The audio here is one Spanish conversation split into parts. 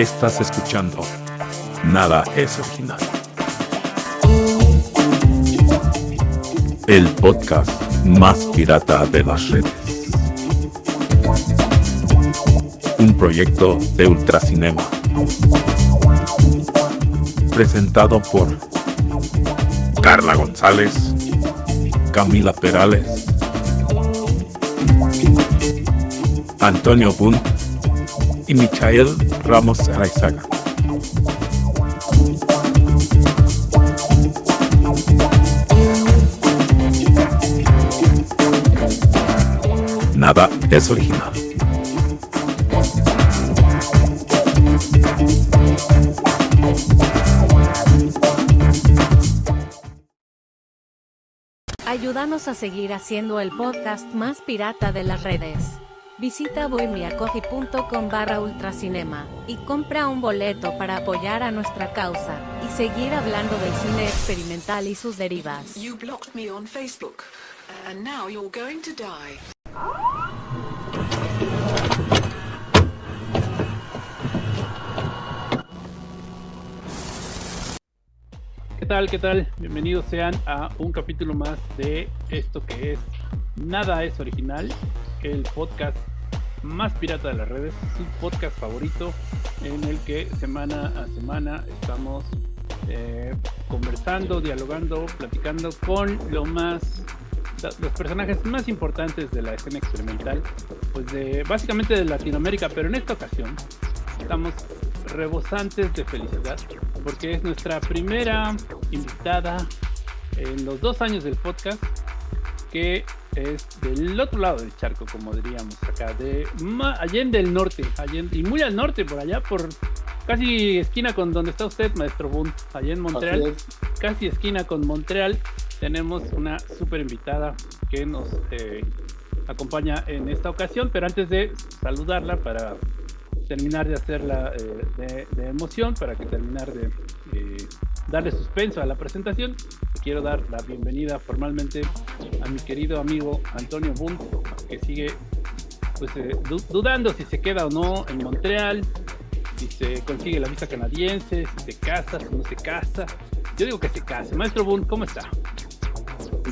Estás escuchando Nada es original. El podcast más pirata de las redes. Un proyecto de Ultracinema. Presentado por Carla González, Camila Perales, Antonio Bunt y Michael Ramos Araizaga. Nada es original. Ayúdanos a seguir haciendo el podcast más pirata de las redes. Visita bohemiacoffee.com barra ultracinema y compra un boleto para apoyar a nuestra causa y seguir hablando del cine experimental y sus derivas. You blocked me on Facebook, and now you're going to die. ¿Qué tal? ¿Qué tal? Bienvenidos sean a un capítulo más de esto que es Nada es original, el podcast más pirata de las redes, su podcast favorito en el que semana a semana estamos eh, conversando, dialogando, platicando con lo más los personajes más importantes de la escena experimental, pues de básicamente de Latinoamérica, pero en esta ocasión estamos rebosantes de felicidad porque es nuestra primera invitada en los dos años del podcast que es del otro lado del charco, como diríamos acá, de Allende del norte, Allende, y muy al norte, por allá, por casi esquina con donde está usted, maestro Boone, allá en Montreal, casi esquina con Montreal, tenemos una súper invitada que nos eh, acompaña en esta ocasión, pero antes de saludarla para terminar de hacerla eh, de, emoción, para que terminar de darle suspenso a la presentación, quiero dar la bienvenida formalmente a mi querido amigo Antonio Bunt, que sigue pues, eh, dudando si se queda o no en Montreal, si se consigue la visa canadiense, si se casa, si no se casa. Yo digo que se case. Maestro Bunt, ¿cómo está?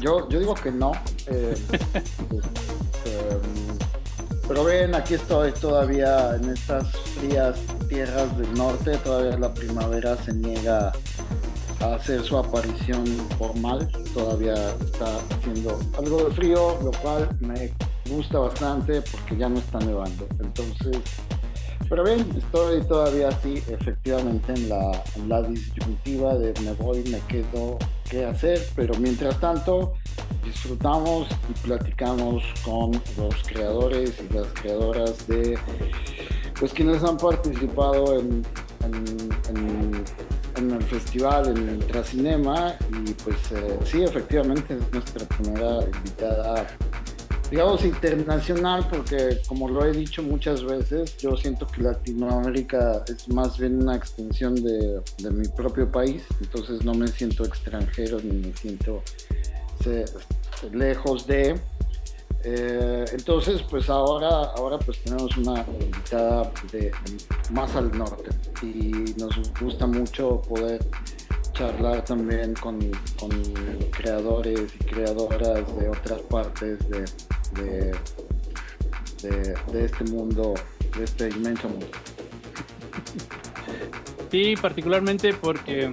Yo, yo digo que no. Pero ven, aquí estoy todavía en estas frías tierras del norte, todavía la primavera se niega a hacer su aparición formal, todavía está haciendo algo de frío, lo cual me gusta bastante porque ya no está nevando. Entonces, pero bien, estoy todavía así, efectivamente, en la, en la disyuntiva de me voy, me quedo, qué hacer, pero mientras tanto, disfrutamos y platicamos con los creadores y las creadoras de, pues quienes han participado en, en, el festival, en el Tracinema, y pues eh, sí, efectivamente es nuestra primera invitada digamos, internacional, porque como lo he dicho muchas veces, yo siento que Latinoamérica es más bien una extensión de, mi propio país, entonces no me siento extranjero ni me siento lejos de... Eh, entonces, pues ahora, ahora pues tenemos una invitada de, más al norte y nos gusta mucho poder charlar también con, con creadores y creadoras de otras partes de, de, de, este mundo, de este inmenso mundo. Sí, particularmente porque,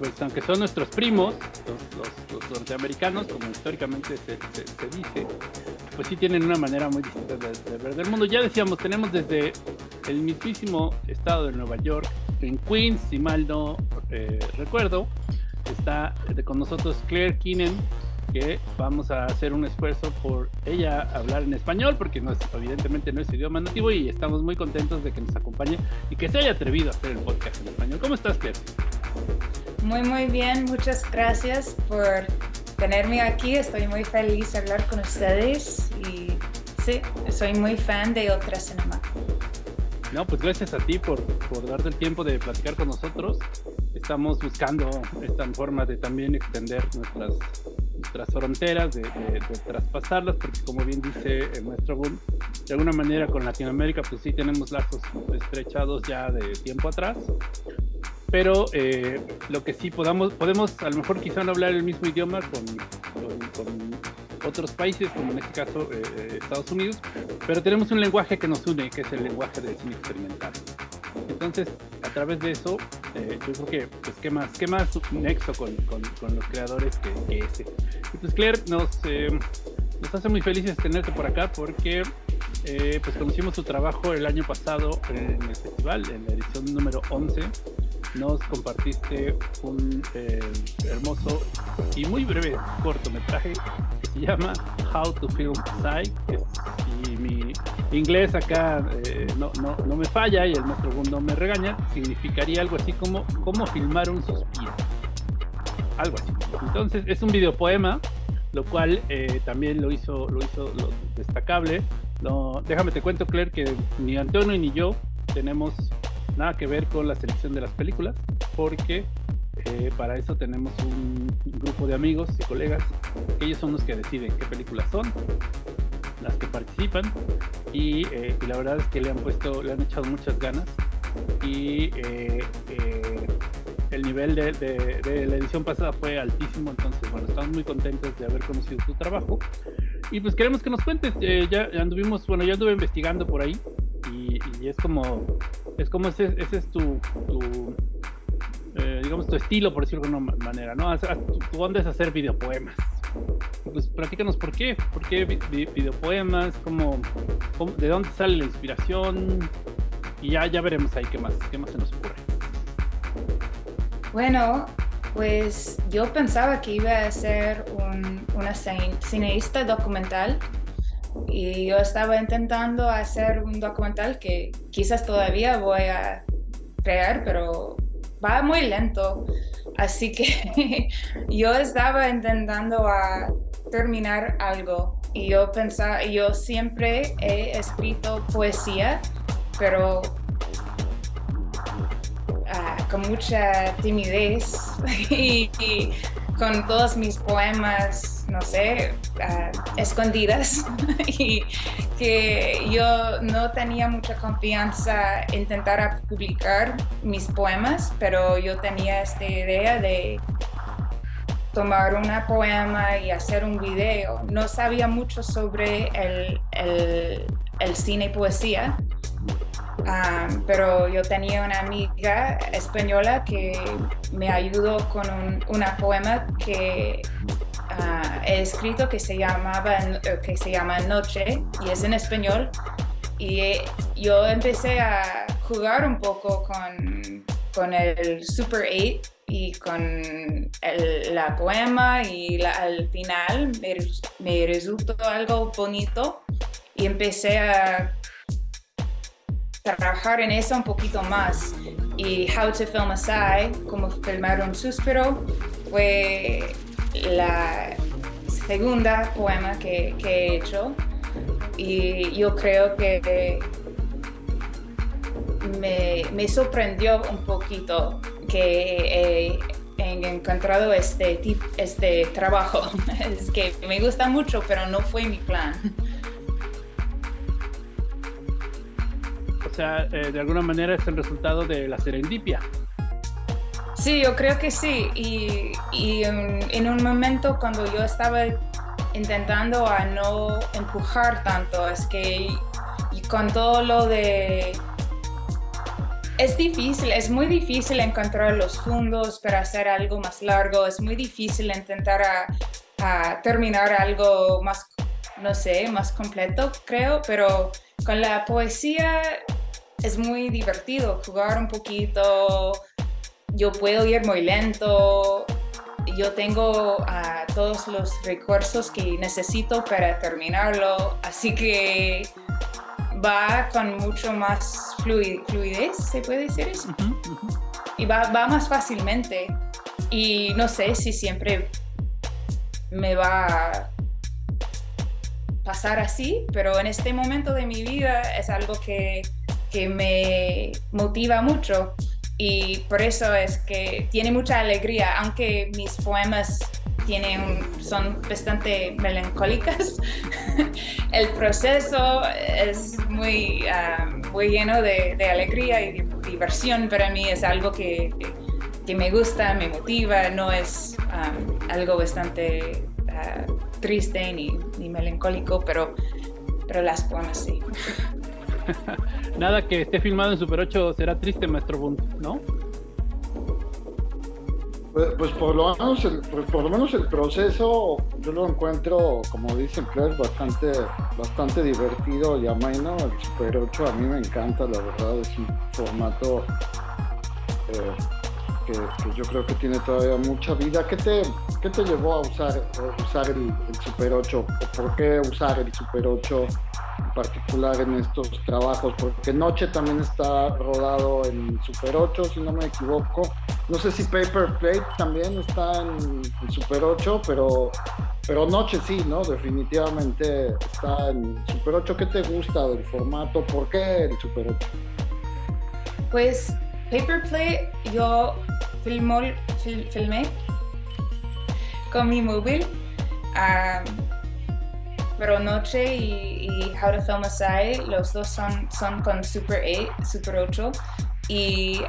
pues aunque son nuestros primos, los, norteamericanos, como históricamente se, dice, pues sí tienen una manera muy distinta de, ver del mundo. Ya decíamos, tenemos desde el mismísimo estado de Nueva York, en Queens, si mal no eh, recuerdo, está con nosotros Claire Keenan, que vamos a hacer un esfuerzo por ella hablar en español, porque no es, evidentemente no es idioma nativo y estamos muy contentos de que nos acompañe y que se haya atrevido a hacer el podcast en español. ¿Cómo estás, Claire? Muy, muy bien. Muchas gracias por tenerme aquí. Estoy muy feliz de hablar con ustedes y sí, soy muy fan de Otra Cinema. No, pues gracias a ti por, por darte el tiempo de platicar con nosotros. Estamos buscando esta forma de también extender nuestras nuestras fronteras, de, traspasarlas, porque como bien dice el maestro de alguna manera con Latinoamérica pues sí tenemos lazos estrechados ya de tiempo atrás, pero eh, lo que sí podamos, podemos a lo mejor quizá no hablar el mismo idioma con, otros países, como en este caso eh, eh, Estados Unidos, pero tenemos un lenguaje que nos une, que es el lenguaje del cine experimental. Entonces, a través de eso, yo creo que, pues, ¿qué más, qué más nexo con, con, los creadores que, que, ese? Y pues, Claire, nos, nos hace muy felices tenerte por acá porque pues conocimos tu trabajo el año pasado en el festival, en la edición número 11 nos compartiste un eh, hermoso y muy breve cortometraje que se llama How to Film Psych. Y mi inglés acá eh, no, no, no, me falla y el maestro no me regaña, significaría algo así como cómo filmar un suspiro. Algo así. Entonces es un videopoema, lo cual eh, también lo hizo, lo hizo lo destacable. No, déjame te cuento, Claire, que ni Antonio ni yo tenemos nada que ver con la selección de las películas, porque eh, para eso tenemos un grupo de amigos y colegas, ellos son los que deciden qué películas son, las que participan, y, eh, la verdad es que le han puesto, le han echado muchas ganas, y eh, el nivel de, la edición pasada fue altísimo, entonces bueno, estamos muy contentos de haber conocido tu trabajo. Y pues queremos que nos cuentes, ya anduvimos, bueno, ya anduve investigando por ahí y es como es como ese, ese es tu, eh, digamos, tu estilo, por decirlo de alguna manera, ¿no? Tu, onda es hacer videopoemas. Pues platícanos por qué, por qué videopoemas, cómo, de dónde sale la inspiración y ya, ya veremos ahí qué más, qué más se nos ocurre. Bueno, pues yo pensaba que iba a ser un, una cineasta documental y yo estaba intentando hacer un documental que quizás todavía voy a crear, pero va muy lento. Así que yo estaba intentando a terminar algo y yo pensaba, yo siempre he escrito poesía, pero ah, con mucha timidez y con todos mis poemas, no sé, uh, escondidas y que yo no tenía mucha confianza en intentar publicar mis poemas, pero yo tenía esta idea de tomar una poema y hacer un video. No sabía mucho sobre el, el, el cine y poesía, pero yo tenía una amiga española que me ayudó con un una poema que uh, he escrito que se, llamaba, que se llama Noche y es en español. Y yo empecé a jugar un poco con, con el Super 8 y con el, la poema y al final me, me resultó algo bonito y empecé a trabajar en eso un poquito más. Y How to Film a Sigh, como filmar un suspiro, fue la segunda poema que, he hecho. Y yo creo que me, me sorprendió un poquito que he encontrado este, este trabajo. Es que me gusta mucho, pero no fue mi plan. Sea, eh, de alguna manera es el resultado de la serendipia. Sí, yo creo que sí. Y, en, un momento cuando yo estaba intentando a no empujar tanto, es que y con todo lo de... Es difícil, es muy difícil encontrar los fondos para hacer algo más largo, es muy difícil intentar terminar algo más, no sé, más completo, creo, pero con la poesía es muy divertido jugar un poquito. Yo puedo ir muy lento. Yo tengo uh, todos los recursos que necesito para terminarlo. Así que va con mucho más fluidez, ¿se puede decir eso? Y va, va más fácilmente. Y no sé si siempre me va a pasar así, pero en este momento de mi vida es algo que que me motiva mucho y por eso es que tiene mucha alegría, aunque mis poemas tiene un, son bastante melancólicas. el proceso es muy, um, muy lleno de, alegría y diversión. Para mí es algo que, que, me gusta, me motiva, no es um, algo bastante uh, triste ni, ni, melancólico, pero, pero las poemas sí. Nada que esté filmado en Super 8 será triste, maestro Bunt, ¿no? Pues, pues, por, lo menos el, pues, por lo menos el proceso yo lo encuentro, como dice Claire, bastante, bastante divertido y ameno. El Super 8 a mí me encanta, la verdad, es un formato eh, que, yo creo que tiene todavía mucha vida. ¿Qué te, qué te llevó a usar, usar el, Super 8? ¿Por qué usar el Super 8 en particular en estos trabajos? Porque Noche también está rodado en Super 8, si no me equivoco no sé si Paper Plate también está en, Super 8, pero, pero Noche sí, ¿no? Definitivamente está en Super 8. ¿Qué te gusta del formato? ¿Por qué el Super 8? Pues Paper Plate yo filmó, filmé con mi móvil, pero Noche y, How to Film a Side, los dos son, son con Super 8, Super 8. Y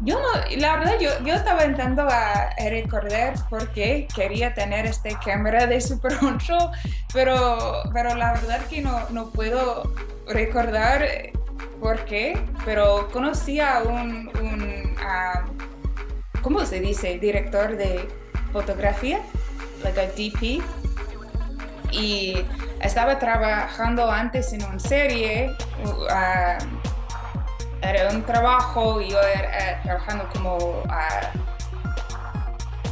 yo no, la verdad, yo, yo estaba intentando a recordar porque quería tener este cámara de Super 8, pero, pero la verdad que no, no puedo recordar por qué, pero conocí a un, un ¿cómo se dice? Director de fotografía, like a DP, y estaba trabajando antes en una serie, uh, era un trabajo, yo era eh, trabajando como uh,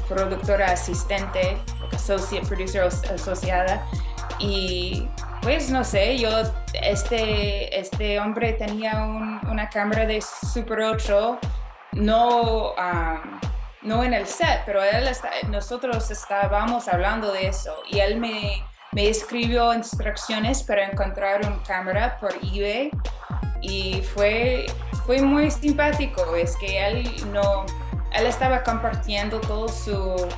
productora asistente, associate producer asociada, y pues no sé, yo, este, este hombre tenía una cámara de Super 8, no, no en el set, pero él nosotros estábamos hablando de eso y él me, me escribió instrucciones para encontrar una cámara por eBay y fue, fue muy simpático, es que él no, él estaba compartiendo todo su,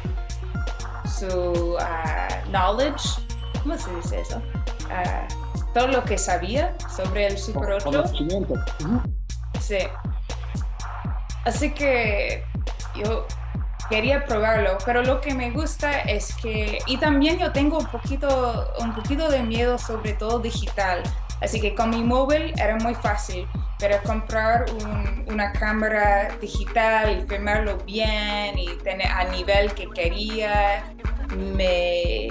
su ah, knowledge, ¿cómo se dice eso? Ah, todo lo que sabía sobre el Super 8. Sí. Así que yo quería probarlo, pero lo que me gusta es que, y también yo tengo un poquito, un poquito de miedo sobre todo digital, Así que con mi móvil era muy fácil, pero comprar una cámara digital y filmarlo bien y tener a nivel que quería, me,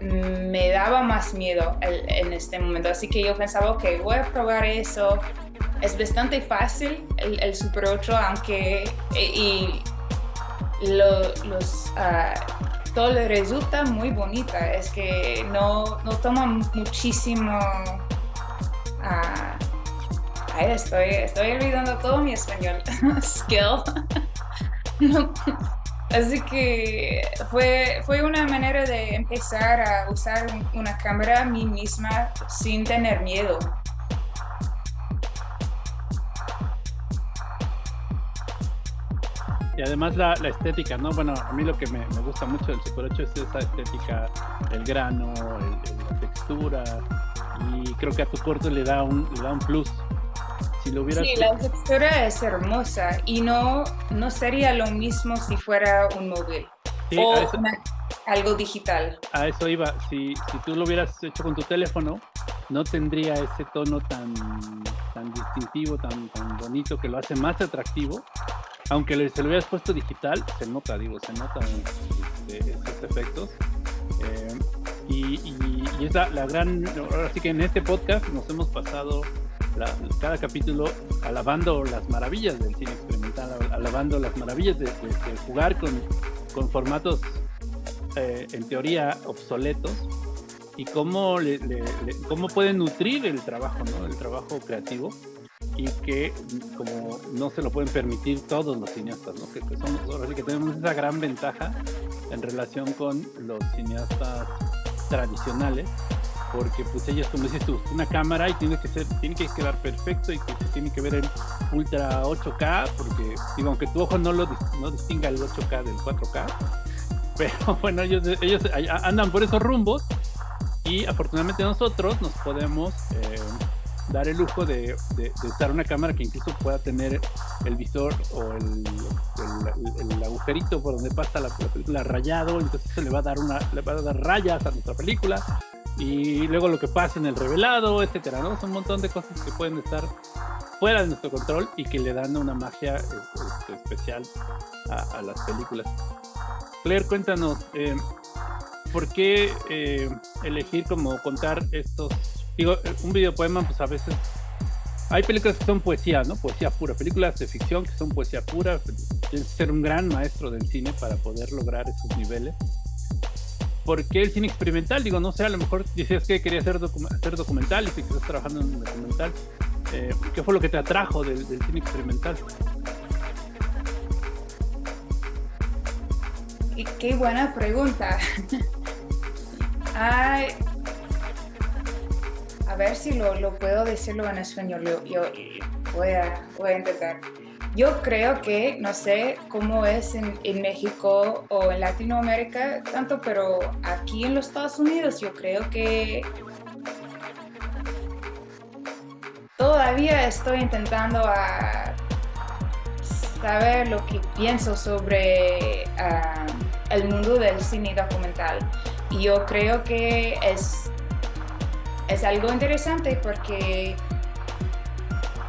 me daba más miedo en este momento. Así que yo pensaba, ok, voy a probar eso. Es bastante fácil el, Super 8, aunque y, los... Uh, todo le resulta muy bonita. Es que no, no toma muchísimo... Uh, estoy, estoy olvidando todo mi español. Skill. Así que fue, fue una manera de empezar a usar una cámara a mí misma sin tener miedo. Y además la, estética, ¿no? Bueno, a mí lo que me, gusta mucho del Super 8 es esa estética, el grano, la textura, y creo que a tu corto le da un, le da un plus. Si lo hubieras... Sí, la textura es hermosa y no, no sería lo mismo si fuera un móvil o algo digital. A eso iba, si, si tú lo hubieras hecho con tu teléfono, no tendría ese tono tan, tan distintivo, tan, tan bonito, que lo hace más atractivo aunque se lo hubieras puesto digital, se nota, digo, se notan este, estos efectos. Eh, y, es la, gran, ahora sí que en este podcast nos hemos pasado cada capítulo alabando las maravillas del cine experimental, alabando las maravillas de, jugar con, con formatos eh, en teoría obsoletos y cómo, le, cómo pueden nutrir el trabajo, ¿no? el trabajo creativo y que como no se lo pueden permitir todos los cineastas, ¿no? que, somos, que tenemos esa gran ventaja en relación con los cineastas tradicionales, porque pues ellos, como dices tú, una cámara y tiene que ser, tiene que quedar perfecto y que se tiene que ver en ultra 8K, porque digo, aunque tu ojo no lo no distinga el 8K del 4K, pero bueno, ellos, ellos andan por esos rumbos y afortunadamente nosotros nos podemos eh, dar el lujo de, usar una cámara que incluso pueda tener el visor o el, agujerito por donde pasa la, película rayado, entonces eso le va a dar una, le va a dar rayas a nuestra película y luego lo que pasa en el revelado, etcétera, ¿no? Son un montón de cosas que pueden estar fuera de nuestro control y que le dan una magia este, especial a, las películas. Claire, cuéntanos, eh, ¿por qué eh, elegir como contar estos digo, un videopoema, pues a veces hay películas que son poesía, ¿no? Poesía pura, películas de ficción que son poesía pura. Tienes que ser un gran maestro del cine para poder lograr esos niveles. ¿Por qué el cine experimental? Digo, no sé, a lo mejor dices que querías hacer, hacer documental y que estás trabajando en un documental. Eh, ¿Qué fue lo que te atrajo del, cine experimental? Qué buena pregunta. Ay, a ver si lo, lo puedo decirlo en español. Yo, voy, a, voy, a, intentar. Yo creo que, no sé cómo es en, en, México o en Latinoamérica tanto, pero aquí en los Estados Unidos yo creo que todavía estoy intentando saber lo que pienso sobre uh, el mundo del cine documental. Y yo creo que es es algo interesante porque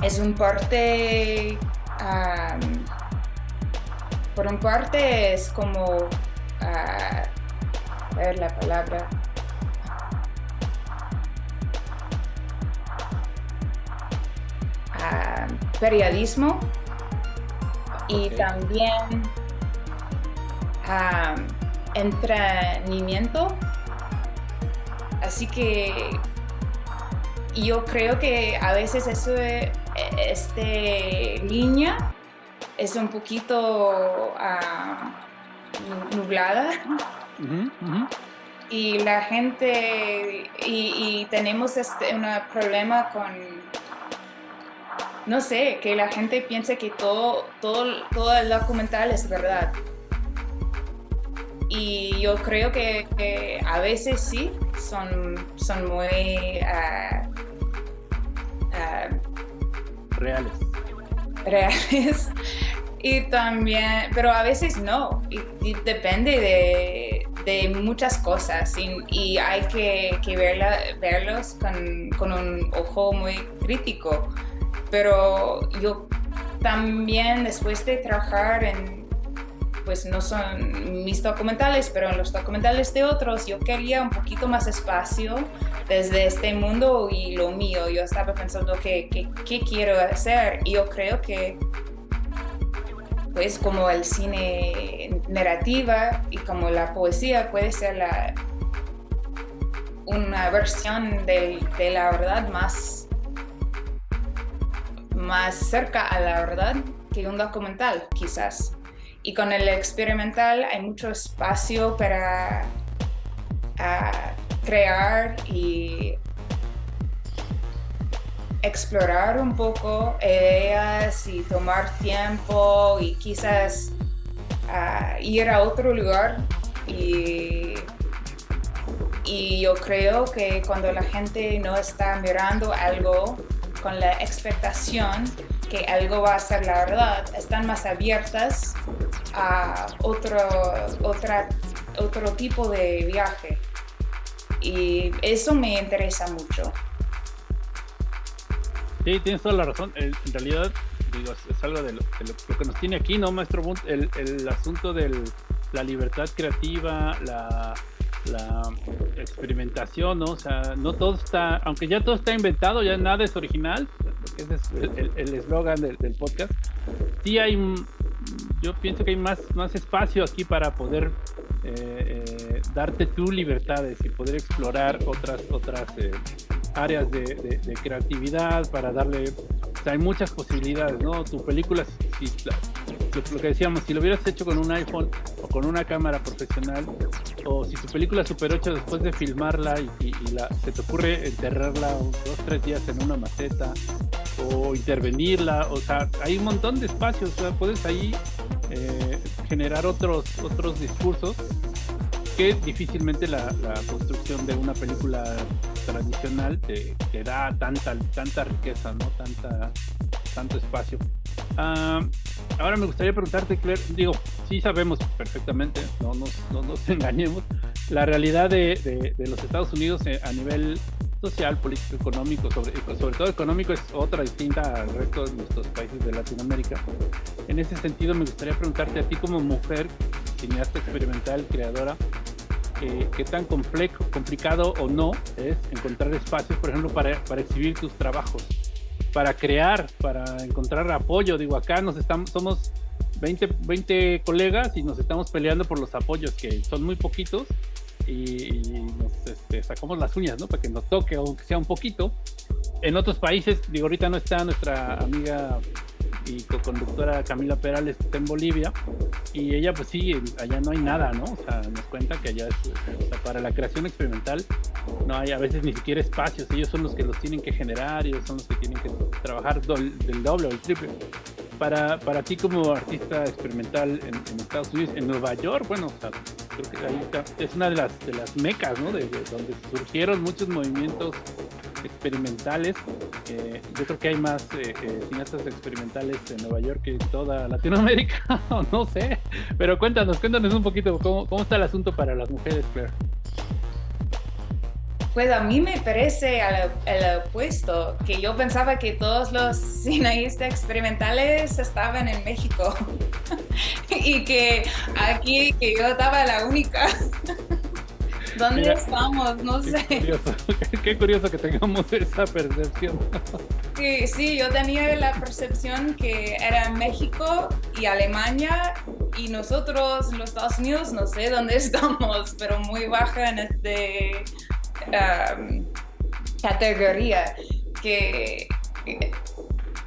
es un parte, por un parte es como, a ver la palabra, periodismo y también entrenamiento. Así que y yo creo que a veces eso, este línea es un poquito uh, nublada. Y la gente, y, tenemos este un problema con, no sé, que la gente piense que todo, todo, todo el documental es verdad. Y yo creo que, a veces sí, son, son muy... Uh, reales. Reales. Y también, pero a veces no, y, depende de, de, muchas cosas y, hay que, que verla, verlos con, con, un ojo muy crítico. Pero yo también después de trabajar en, pues no son mis documentales, pero en los documentales de otros yo quería un poquito más espacio desde este mundo y lo mío. Yo estaba pensando que, qué quiero hacer y yo creo que pues como el cine narrativa y como la poesía puede ser la, una versión de, de la verdad más, más cerca a la verdad que un documental quizás. Y con el experimental hay mucho espacio para crear y explorar un poco ideas y tomar tiempo y quizás ir a otro lugar. Y, y yo creo que cuando la gente no está mirando algo con la expectación que algo va a ser la verdad, están más abiertas a otro, otra, otro tipo de viaje. Y eso me interesa mucho. Sí, tienes toda la razón. En realidad, digo, es algo de lo, que nos tiene aquí, ¿no, maestro El, el asunto de la libertad creativa, la, la experimentación, ¿no? O sea, no todo está, aunque ya todo está inventado, ya nada es original, ese es el eslogan del, del, podcast, sí hay, yo pienso que hay más, más espacio aquí para poder eh, eh, darte tu libertades y poder explorar otras, otras eh, áreas de, creatividad, para darle, hay muchas posibilidades, ¿no? Tu película, si, lo, que decíamos, si lo hubieras hecho con un iPhone o con una cámara profesional, o si tu película Super 8 después de filmarla y, la, se te ocurre enterrarla dos, tres días en una maceta, o intervenirla, o sea, hay un montón de espacios, o sea, puedes ahí eh, generar otros, otros discursos difícilmente la, la construcción de una película tradicional te, te da tanta, tanta riqueza, ¿no? Tanta, tanto espacio. Ah, ahora me gustaría preguntarte, Claire, digo, sí sabemos perfectamente, no nos, no nos engañemos, la realidad de, de- de los Estados Unidos eh, a nivel social, político, económico, sobre, sobre todo económico es otra distinta al resto de nuestros países de Latinoamérica. En ese sentido me gustaría preguntarte a ti como mujer, cineasta experimental, creadora, eh, qué tan complejo, complicado o no es encontrar espacios, por ejemplo, para, para exhibir tus trabajos, para crear, para encontrar apoyo. Digo, acá nos estamos, somos 20, 20 colegas y nos estamos peleando por los apoyos, que son muy poquitos, y, y este, sacamos las uñas, ¿no? Para que nos toque, aunque sea un poquito. En otros países, digo, ahorita no está nuestra amiga y co-conductora Camila Perales, está en Bolivia, y ella pues sí, allá no hay nada, ¿no? O sea, nos cuenta que allá es, o sea, para la creación experimental no hay a veces ni siquiera espacios, ellos son los que los tienen que generar, ellos son los que tienen que trabajar del doble o el triple. Para, para ti como artista experimental en, Estados Unidos, en Nueva York, bueno, o sea, creo que ahí está, es una de las, de las mecas, ¿no? De, de donde surgieron muchos movimientos experimentales. Eh, yo creo que hay más eh, eh, cineastas experimentales en Nueva York que en toda Latinoamérica, no sé. Pero cuéntanos, cuéntanos un poquito cómo, cómo está el asunto para las mujeres, Claire. Pues a mí me parece al, al opuesto, que yo pensaba que todos los cineastas experimentales estaban en México y que aquí que yo estaba la única. ¿Dónde Mira, estamos? No Qué sé. curioso, qué curioso que tengamos esa percepción. Que sí, yo tenía la percepción que era México y Alemania y nosotros, los Estados Unidos, no sé dónde estamos, pero muy baja en este um, categoría que que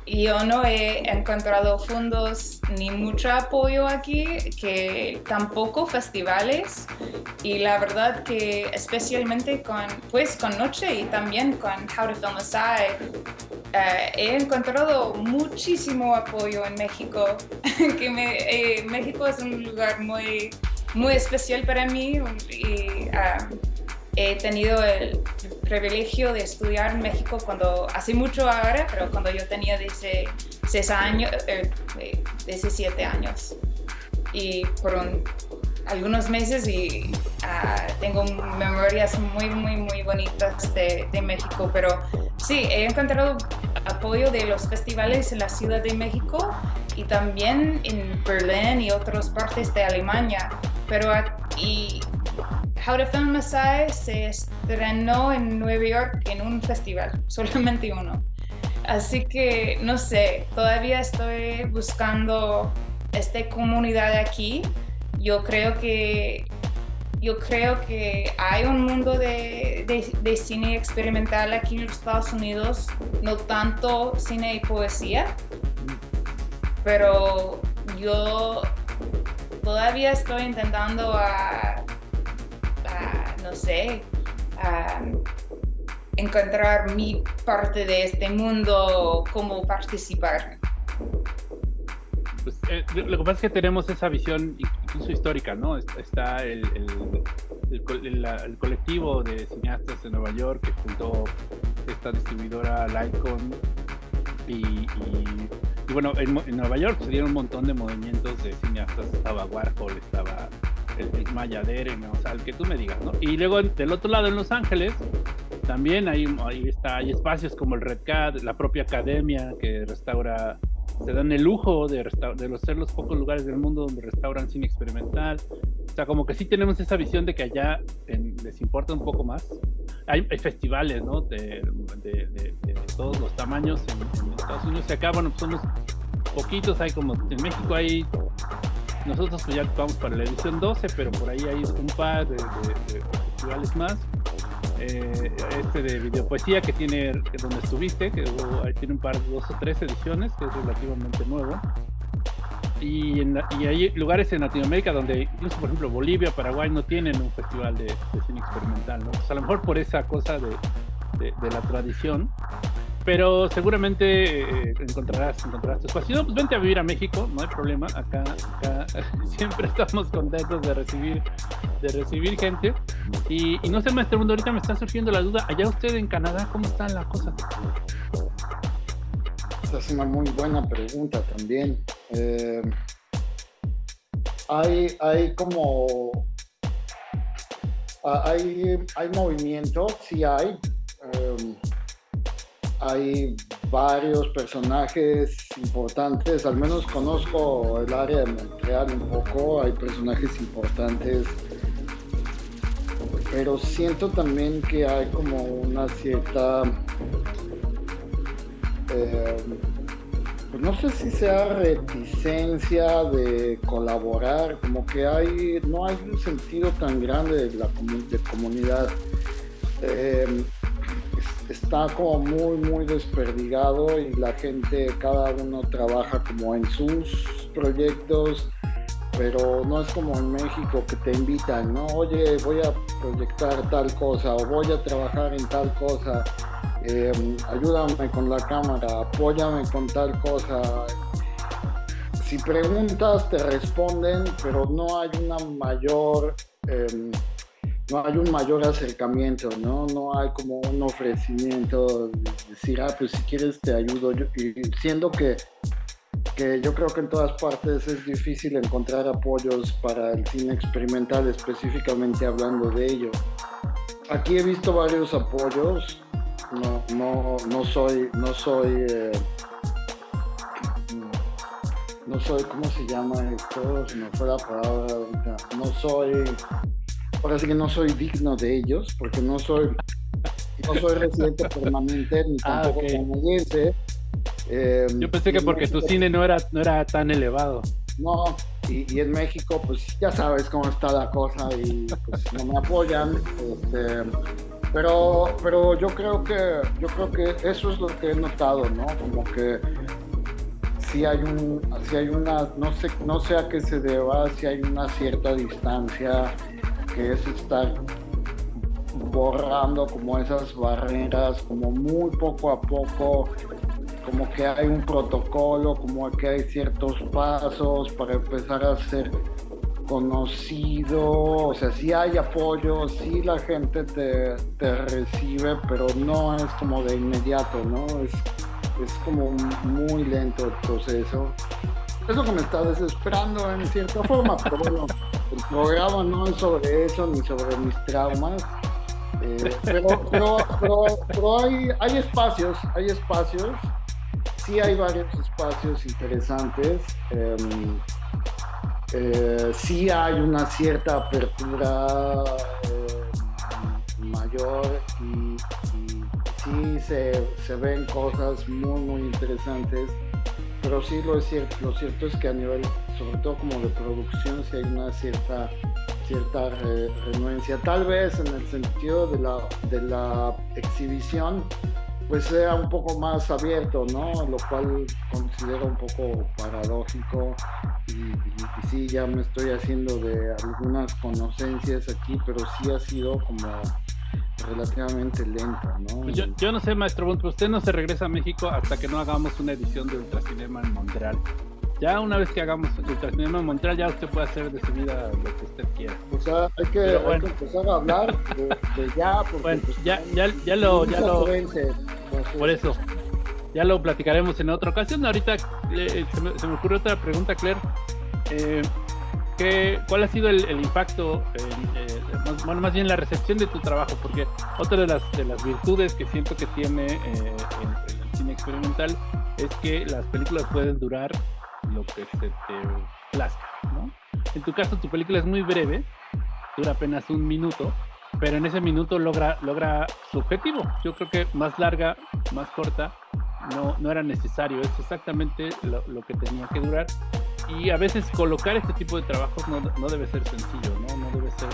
yo no he encontrado fondos ni mucho apoyo aquí, que tampoco festivales. Y la verdad que especialmente con pues con Noche y también con How to Film Aside eh, he encontrado muchísimo apoyo en México que me- eh, México es un lugar muy muy especial para mí y he tenido el privilegio de estudiar en México cuando hace mucho ahora pero cuando yo tenía 16 años eh, eh, 17 años. Y por un- algunos meses y ah, tengo memorias muy, muy, muy bonitas de, de México, pero sí, he encontrado apoyo de los festivales en la Ciudad de México y también en Berlín y otras partes de Alemania, pero aquí How to Film Messiah se estrenó en Nueva York en un festival, solamente uno. Así que no sé, todavía estoy buscando esta comunidad aquí. Yo creo que yo creo que hay un mundo de, de- cine experimental aquí en los Estados Unidos, no tanto cine y poesía, pero yo todavía estoy intentando a, sé, a encontrar mi parte de este mundo, cómo participar. Pues, eh, lo que pasa es que tenemos esa visión incluso histórica, ¿no? Es- Está el, el- el colectivo de cineastas de Nueva York que fundó esta distribuidora Lycon y, bueno, en, en Nueva York se dieron un montón de movimientos de cineastas, estaba Warhol, estaba el, el Maya o sea, el que tú me digas, ¿no? Y luego del otro lado en Los Ángeles también hay, ahí está, hay espacios como el Red Cat, la propia academia que restaura se dan el lujo de, de los, ser los pocos lugares del mundo donde restauran cine experimental. O sea, como que sí tenemos esa visión de que allá en- les importa un poco más. Hay, hay festivales, ¿no? De- de- de todos los tamaños en, en Estados Unidos. Y acá, bueno, pues somos poquitos. Hay como en México hay. Nosotros pues ya vamos para la edición 12, pero por ahí hay un par de, festivales más. Eh, este de videopoesía que tiene que donde estuviste, que tiene un par, dos o tres ediciones, que es relativamente nuevo. y, en y hay lugares en Latinoamérica donde incluso, por ejemplo, Bolivia, Paraguay no tienen un festival de, cine experimental, ¿no? Pues a lo mejor por esa cosa de la tradición, pero seguramente eh, encontrarás, encontrarás tu espacio. Pues vente a vivir a México, no hay problema. Acá, acá siempre estamos contentos de recibir, de recibir gente. Y, no sé, maestro Mundo, ahorita me está surgiendo la duda. Allá usted en Canadá, ¿cómo están las cosas? Esa es una muy buena pregunta también. Eh, hay, hay como... ah, Hay, hay movimiento, sí hay. Eh, hay varios personajes importantes, al menos conozco el área de Montreal un poco, hay personajes importantes, pero siento también que hay como una cierta eh, no sé si sea reticencia de colaborar, como que hay, no hay un sentido tan grande de la comunidad. Eh, está como muy, muy desperdigado y la gente, cada uno trabaja como en sus proyectos, pero no es como en México que te invitan, ¿no? Oye, voy a proyectar tal cosa o voy a trabajar en tal cosa eh, ayúdame con la cámara, apóyame con tal cosa. Si preguntas, te responden, pero no hay una mayor, eh, no hay un mayor acercamiento, ¿no? No hay como un ofrecimiento, de decir, ah, pues si quieres te ayudo. Yo- y siendo que, que yo creo que en todas partes es difícil encontrar apoyos para el cine experimental, específicamente hablando de ello. Aquí he visto varios apoyos, no, no, no soy, no soy, eh, no soy, ¿cómo se llama esto? Se me fue la palabra. No soy, ahora sí que no soy digno de ellos, porque no soy, no soy residente permanente ni Ah, tampoco ok. canadiense. Eh, Yo pensé que porque tu cine no era, no era tan elevado. no, y, y en México, pues ya sabes cómo está la cosa y pues no me apoyan. este, pero, pero yo creo que yo creo que eso es lo que he notado, ¿no? Como que si hay un, si hay una, no sé, no sé a qué se deba, si hay una cierta distancia que es estar borrando como esas barreras, como muy poco a poco, como que hay un protocolo, como que hay ciertos pasos para empezar a ser conocido, o sea, sí hay apoyo, sí la gente te, te recibe, pero no es como de inmediato, ¿no? Es, es como muy lento el proceso. Es lo que me está desesperando en cierta forma, pero bueno, el programa no es sobre eso ni sobre mis traumas. Eh, pero, pero, pero, pero hay, hay espacios, hay espacios, sí hay varios espacios interesantes. em, eh, sí hay una cierta apertura eh, mayor y, y sí se, se ven cosas muy muy interesantes pero sí lo, es cierto, lo cierto es que a nivel sobre todo como de producción sí hay una cierta cierta re- renuencia tal vez en el sentido de la, de la exhibición pues sea un poco más abierto, ¿no? Lo cual considero un poco paradójico y sí, ya me estoy haciendo de algunas conocencias aquí, pero sí ha sido como relativamente lento, ¿no? Pues yo, yo no sé, maestro Bunt, usted no se regresa a México hasta que no hagamos una edición de Ultracinema en Montreal. Ya una vez que hagamos Ultracinema en Montreal, ya usted puede hacer de su vida lo que usted quiera. O sea, hay que, Pero hay bueno. que empezar a hablar de, de ya, porque Bueno, pues, ya, ya, ya lo, ya lo, entonces, por eso, ya lo platicaremos en otra ocasión. Ahorita eh, se, me, se me ocurrió otra pregunta, Claire. Eh, ¿qué- ¿Cuál ha sido el, el impacto, en, eh, más, bueno, más bien la recepción de tu trabajo? Porque otra de las, de las virtudes que siento que tiene eh, el, el cine experimental es que las películas pueden durar lo que se te plazca, ¿no? En tu caso, tu película es muy breve, dura apenas un minuto, pero en ese minuto logra, logra su objetivo. Yo creo que más larga, más corta, no, no era necesario. Es exactamente lo, lo que tenía que durar. Y a veces colocar este tipo de trabajos no, no debe ser sencillo, ¿no? No debe ser...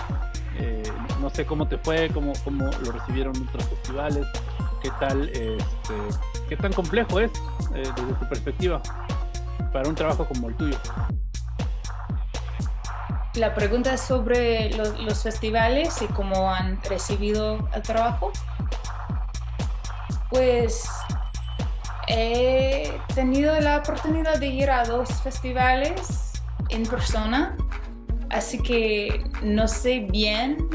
eh, no sé cómo te fue, cómo, cómo lo recibieron otros festivales, qué tal, este, qué tan complejo es eh, desde tu perspectiva. para un trabajo como el tuyo? La pregunta es sobre lo- los festivales y cómo han recibido el trabajo. Pues he tenido la oportunidad de ir a dos festivales en persona, así que no sé bien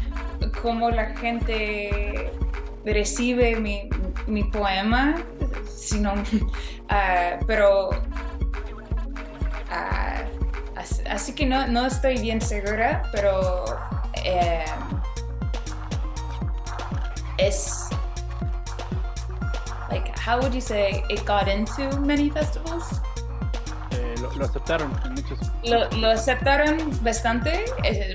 cómo la gente recibe mi, mi poema, sino, ah, pero ah, as- así que no, no estoy bien segura, pero eh, es like how would you say it got into many festivals? Eh, lo, lo aceptaron en muchos. Lo, lo aceptaron bastante,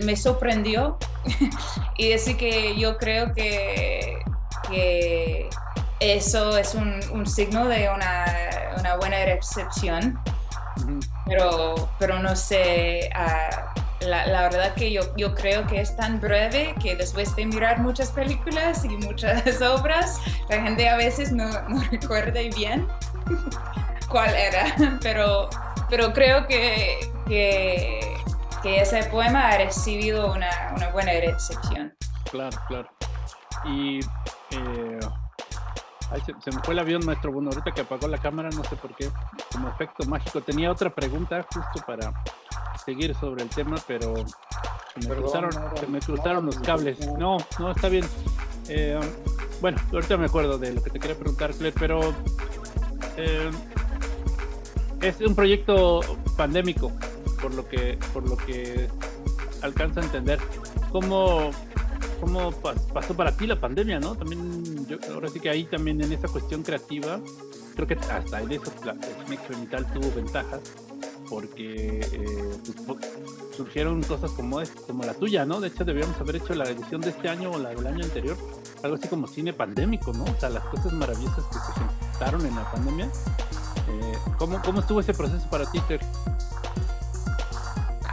me sorprendió y así que yo creo que, que eso es un, un signo de una, una buena recepción, pero no sé, ah, la, verdad que yo, yo creo que es tan breve que después de mirar muchas películas y muchas obras, la gente a veces no, no recuerda bien cuál era, pero, pero creo que, que, ese poema ha recibido una, una buena recepción. Claro, claro. Y eh, se me fue el avión, maestro. Bueno, ahorita que apagó la cámara, no sé por qué, como efecto mágico. Tenía otra pregunta justo para seguir sobre el tema, pero se me Perdón, cruzaron, no, se me cruzaron los cables. no. No, está bien. Eh, bueno, ahorita me acuerdo de lo que te quería preguntar, Claire, pero eh, es un proyecto pandémico, por lo que, por lo que alcanzo a entender. ¿Cómo, cómo pas- pasó para ti la pandemia, no? También, yo, ahora sí que ahí también en esa cuestión creativa, creo que hasta en eso la experimental tuvo ventajas, porque eh, surgieron cosas como, como la tuya, ¿no? De hecho, debíamos haber hecho la edición de este año o la del año anterior, algo así como cine pandémico, ¿no? O sea, las cosas maravillosas que se presentaron en la pandemia. Eh, ¿cómo, ¿Cómo estuvo ese proceso para ti,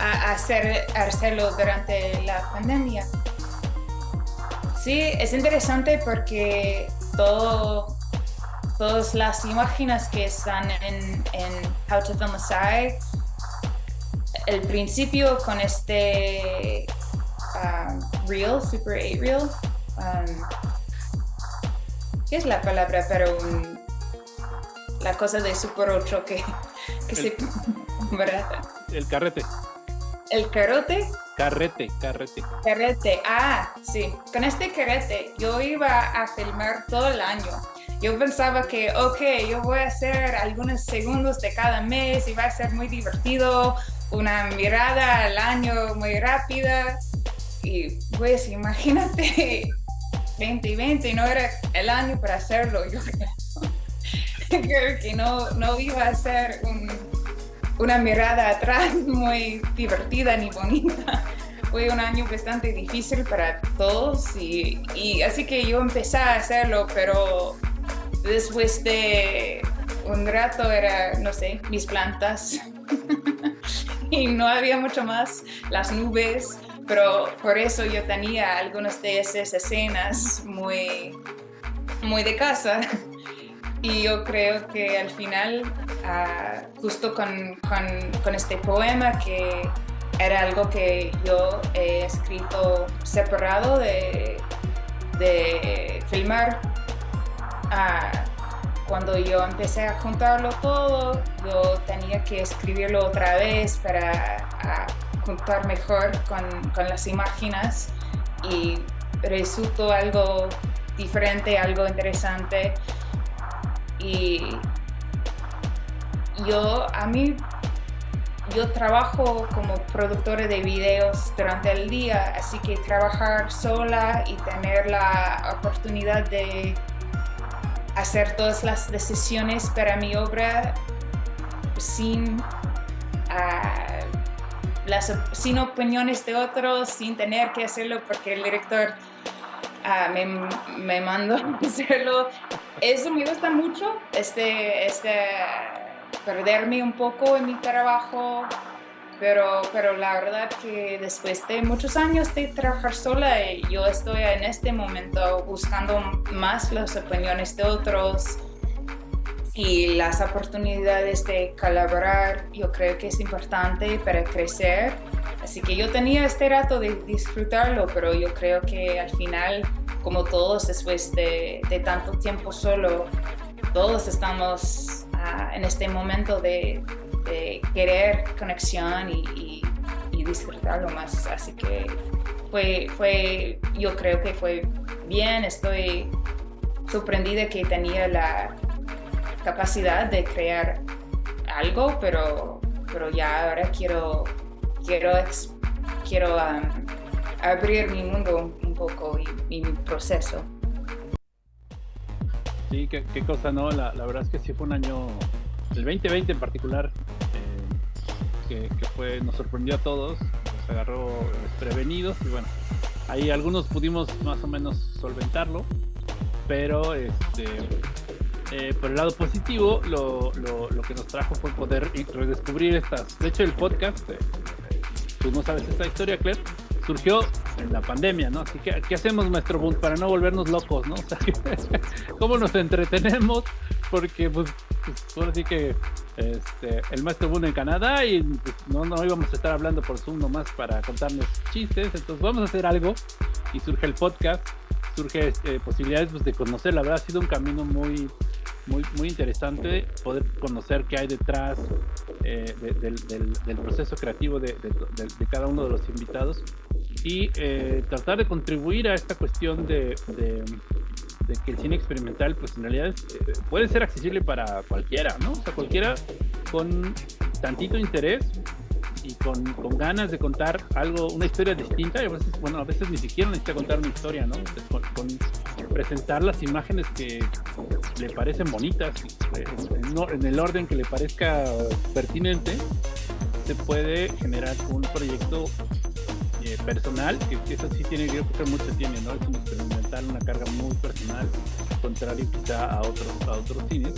a hacer, hacerlo durante la pandemia. Sí, es interesante porque todo, todas las imágenes que están en, en How to Film a el principio con este um, reel, Super 8 reel, um, ¿qué es la palabra? Pero un- la cosa de Super 8 que, que se... ¿verdad? El carrete. El carote, Carrete, carrete. carrete. Ah, sí. Con este carrete yo iba a filmar todo el año. Yo pensaba que, ok, yo voy a hacer algunos segundos de cada mes y va a ser muy divertido, una mirada al año muy rápida. Y pues imagínate, 2020 no era el año para hacerlo. Yo creo que no, no iba a ser un, una mirada atrás muy divertida ni bonita. Fue un año bastante difícil para todos y, y así que yo empecé a hacerlo, pero después de un rato era, no sé, mis plantas y no había mucho más, las nubes, pero por eso yo tenía algunas de esas escenas muy, muy de casa. Y yo creo que al final, ah, justo con, con- con este poema, que era algo que yo he escrito separado de, de filmar, cuando yo empecé a juntarlo todo, yo tenía que escribirlo otra vez para juntar mejor con, con las imágenes y resultó algo diferente, algo interesante. Y yo a mí yo trabajo como productora de videos durante el día, así que trabajar sola y tener la oportunidad de hacer todas las decisiones para mi obra sin, ah, las, sin opiniones de otros, sin tener que hacerlo porque el director ah, me, me mandó hacerlo. Eso me gusta mucho, este, este, perderme un poco en mi trabajo, pero, pero la verdad que después de muchos años de trabajar sola, yo estoy en este momento buscando más las opiniones de otros y las oportunidades de colaborar yo creo que es importante para crecer. Así que yo tenía este rato de disfrutarlo, pero yo creo que al final, como todos después de, de tanto tiempo solo, todos estamos ah, en este momento de, de querer conexión y, y, y, disfrutarlo más. Así que fue, fue, yo creo que fue bien, estoy sorprendida que tenía la capacidad de crear algo, pero, pero ya ahora quiero, quiero, quiero um, abrir mi mundo un poco y, mi proceso. Sí, qué, cosa, ¿no? La, la, verdad es que sí fue un año, el 2020 en particular, que, que, fue, nos sorprendió a todos, nos agarró desprevenidos y bueno, ahí algunos pudimos más o menos solventarlo, pero este eh, por el lado positivo, lo, lo, lo, que nos trajo fue poder redescubrir estas. De hecho, el podcast, eh, tú no sabes esta historia, Claire, surgió en la pandemia, ¿no? Así que, ¿qué hacemos, maestro Bunt, para no volvernos locos, ¿no? O sea, ¿cómo nos entretenemos? Porque, pues, pues ahora sí que este, el maestro Bunt en Canadá y pues, no, no íbamos a estar hablando por Zoom nomás para contarnos chistes, entonces vamos a hacer algo y surge el podcast surge eh, posibilidades pues, de conocer. La verdad ha sido un camino muy, muy, muy interesante poder conocer qué hay detrás eh, de, del, del, del, proceso creativo de, de, cada uno de los invitados y eh, tratar de contribuir a esta cuestión de, que el cine experimental pues en realidad eh, puede ser accesible para cualquiera, ¿no? O sea, cualquiera con tantito interés y con, con, ganas de contar algo, una historia distinta, y a veces, bueno, a veces ni siquiera necesita contar una historia, ¿no? Con, presentar las imágenes que le parecen bonitas, en, en, el orden que le parezca pertinente, se puede generar un proyecto eh, personal, que, eso sí tiene, creo que mucho tiene, ¿no? Es un experimental, una carga muy personal, contrario quizá a otros, a otros cines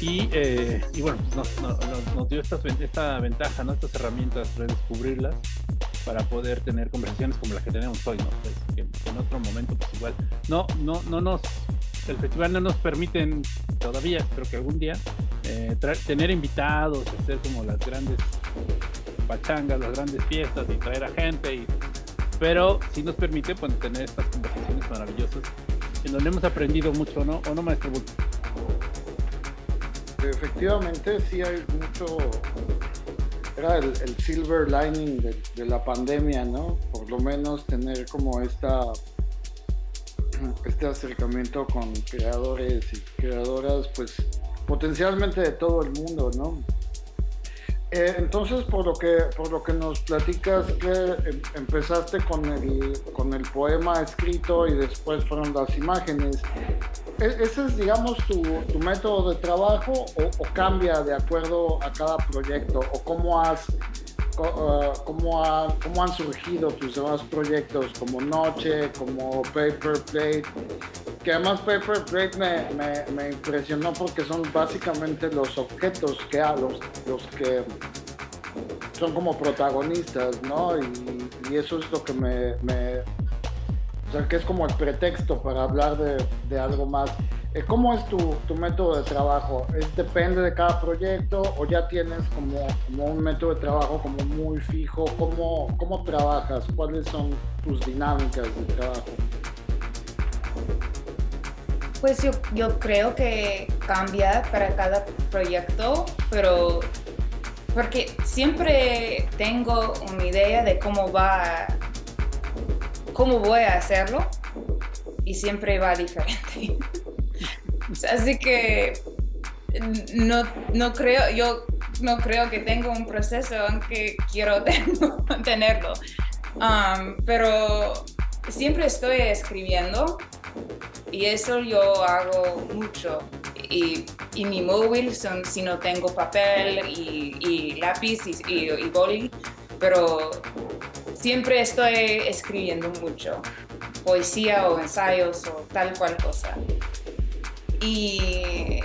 y, eh, bueno, pues nos, dio esta, ventaja, ¿no? estas herramientas, redescubrirlas para poder tener conversaciones como las que tenemos hoy, ¿no? Pues, que, en otro momento, pues igual, no, no, no nos, el festival no nos permiten todavía, creo que algún día, eh, tener invitados, hacer como las grandes pachangas, las grandes fiestas y traer a gente, y, pero sí nos permite pues, tener estas conversaciones maravillosas en donde hemos aprendido mucho, ¿no? ¿O no, maestro Bulto? efectivamente sí hay mucho, era el, el silver lining de, de, la pandemia, ¿no? Por lo menos tener como esta, este acercamiento con creadores y creadoras, pues potencialmente de todo el mundo, ¿no? Eh, entonces, por lo que por lo que nos platicas, que em, empezaste con el, con el poema escrito y después fueron las imágenes. ¿E ¿Ese es, digamos, tu, tu método de trabajo o, o, cambia de acuerdo a cada proyecto? ¿O cómo, has, cómo, ha, cómo han surgido tus demás proyectos como Noche, como Paper Plate? que además Paper Plate me, me, impresionó porque son básicamente los objetos que los, los que son como protagonistas, ¿no? Y, eso es lo que me, o sea, que es como el pretexto para hablar de, de algo más. Eh, ¿Cómo es tu, tu, método de trabajo? ¿Es, ¿Depende de cada proyecto o ya tienes como, como un método de trabajo como muy fijo? ¿Cómo, ¿Cómo trabajas? ¿Cuáles son tus dinámicas de trabajo? Pues yo, yo creo que cambia para cada proyecto, pero porque siempre tengo una idea de cómo va, cómo voy a hacerlo y siempre va diferente. Así que no, no creo, yo no creo que tengo un proceso aunque quiero tenerlo. Um, pero siempre estoy escribiendo y eso yo hago mucho. Y, y mi móvil son si no tengo papel y, y lápiz y, y, y, boli, pero siempre estoy escribiendo mucho, poesía o ensayos o tal cual cosa. Y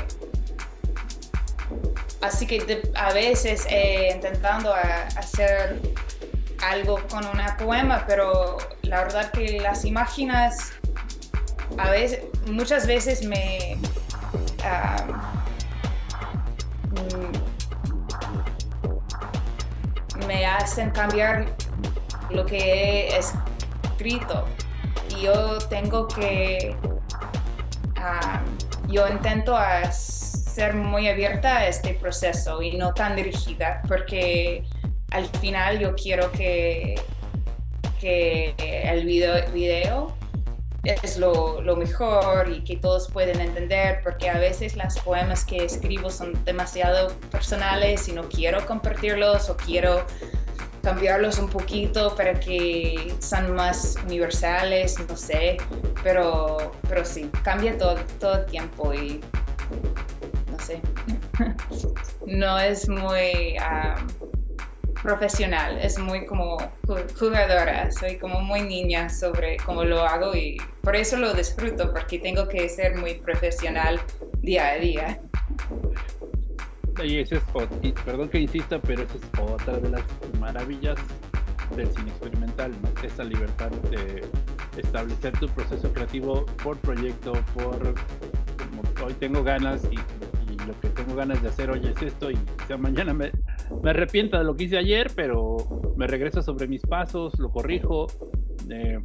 así que a veces intentando hacer algo con una poema, pero la verdad que las imágenes a veces, muchas veces me, uh, me hacen cambiar lo que he escrito. Y yo tengo que, ah, yo intento ser muy abierta a este proceso y no tan dirigida, porque al final yo quiero que, que el video, video es lo, lo, mejor y que todos pueden entender, porque a veces las poemas que escribo son demasiado personales y no quiero compartirlos o quiero cambiarlos un poquito para que sean más universales, no sé, pero, pero sí, cambia todo, todo el tiempo y no sé, no es muy... Um, profesional, es muy como jugadora, soy como muy niña sobre cómo lo hago y por eso lo disfruto, porque tengo que ser muy profesional día a día. Y es, perdón que insista, pero esa es otra de las maravillas del cine experimental, esa libertad de establecer tu proceso creativo por proyecto, por hoy tengo ganas y, lo que tengo ganas de hacer hoy es esto y ya mañana me, me arrepiento de lo que hice ayer, pero me regreso sobre mis pasos, lo corrijo. Eh,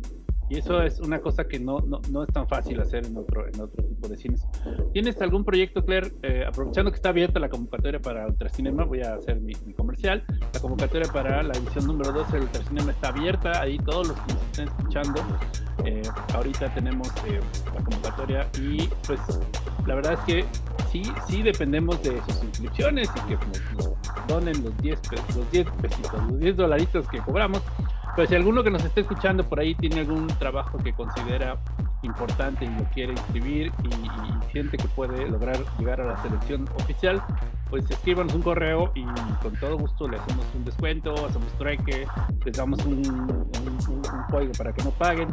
y eso es una cosa que no, no, no, es tan fácil hacer en otro, en otro tipo de cines. ¿Tienes algún proyecto, Claire? Eh, aprovechando que está abierta la convocatoria para Ultracinema, voy a hacer mi, comercial. La convocatoria para la edición número 12 del Ultracinema está abierta. Ahí todos los que nos estén escuchando, eh, ahorita tenemos la convocatoria y pues la verdad es que sí, sí dependemos de sus inscripciones y que nos, donen los 10 los 10 pesitos, los 10 dolaritos que cobramos. Pero si alguno que nos esté escuchando por ahí tiene algún trabajo que considera importante y lo quiere inscribir y, siente que puede lograr llegar a la selección oficial, pues escríbanos un correo y con todo gusto le hacemos un descuento, hacemos trueque, les damos un, un, código para que no paguen,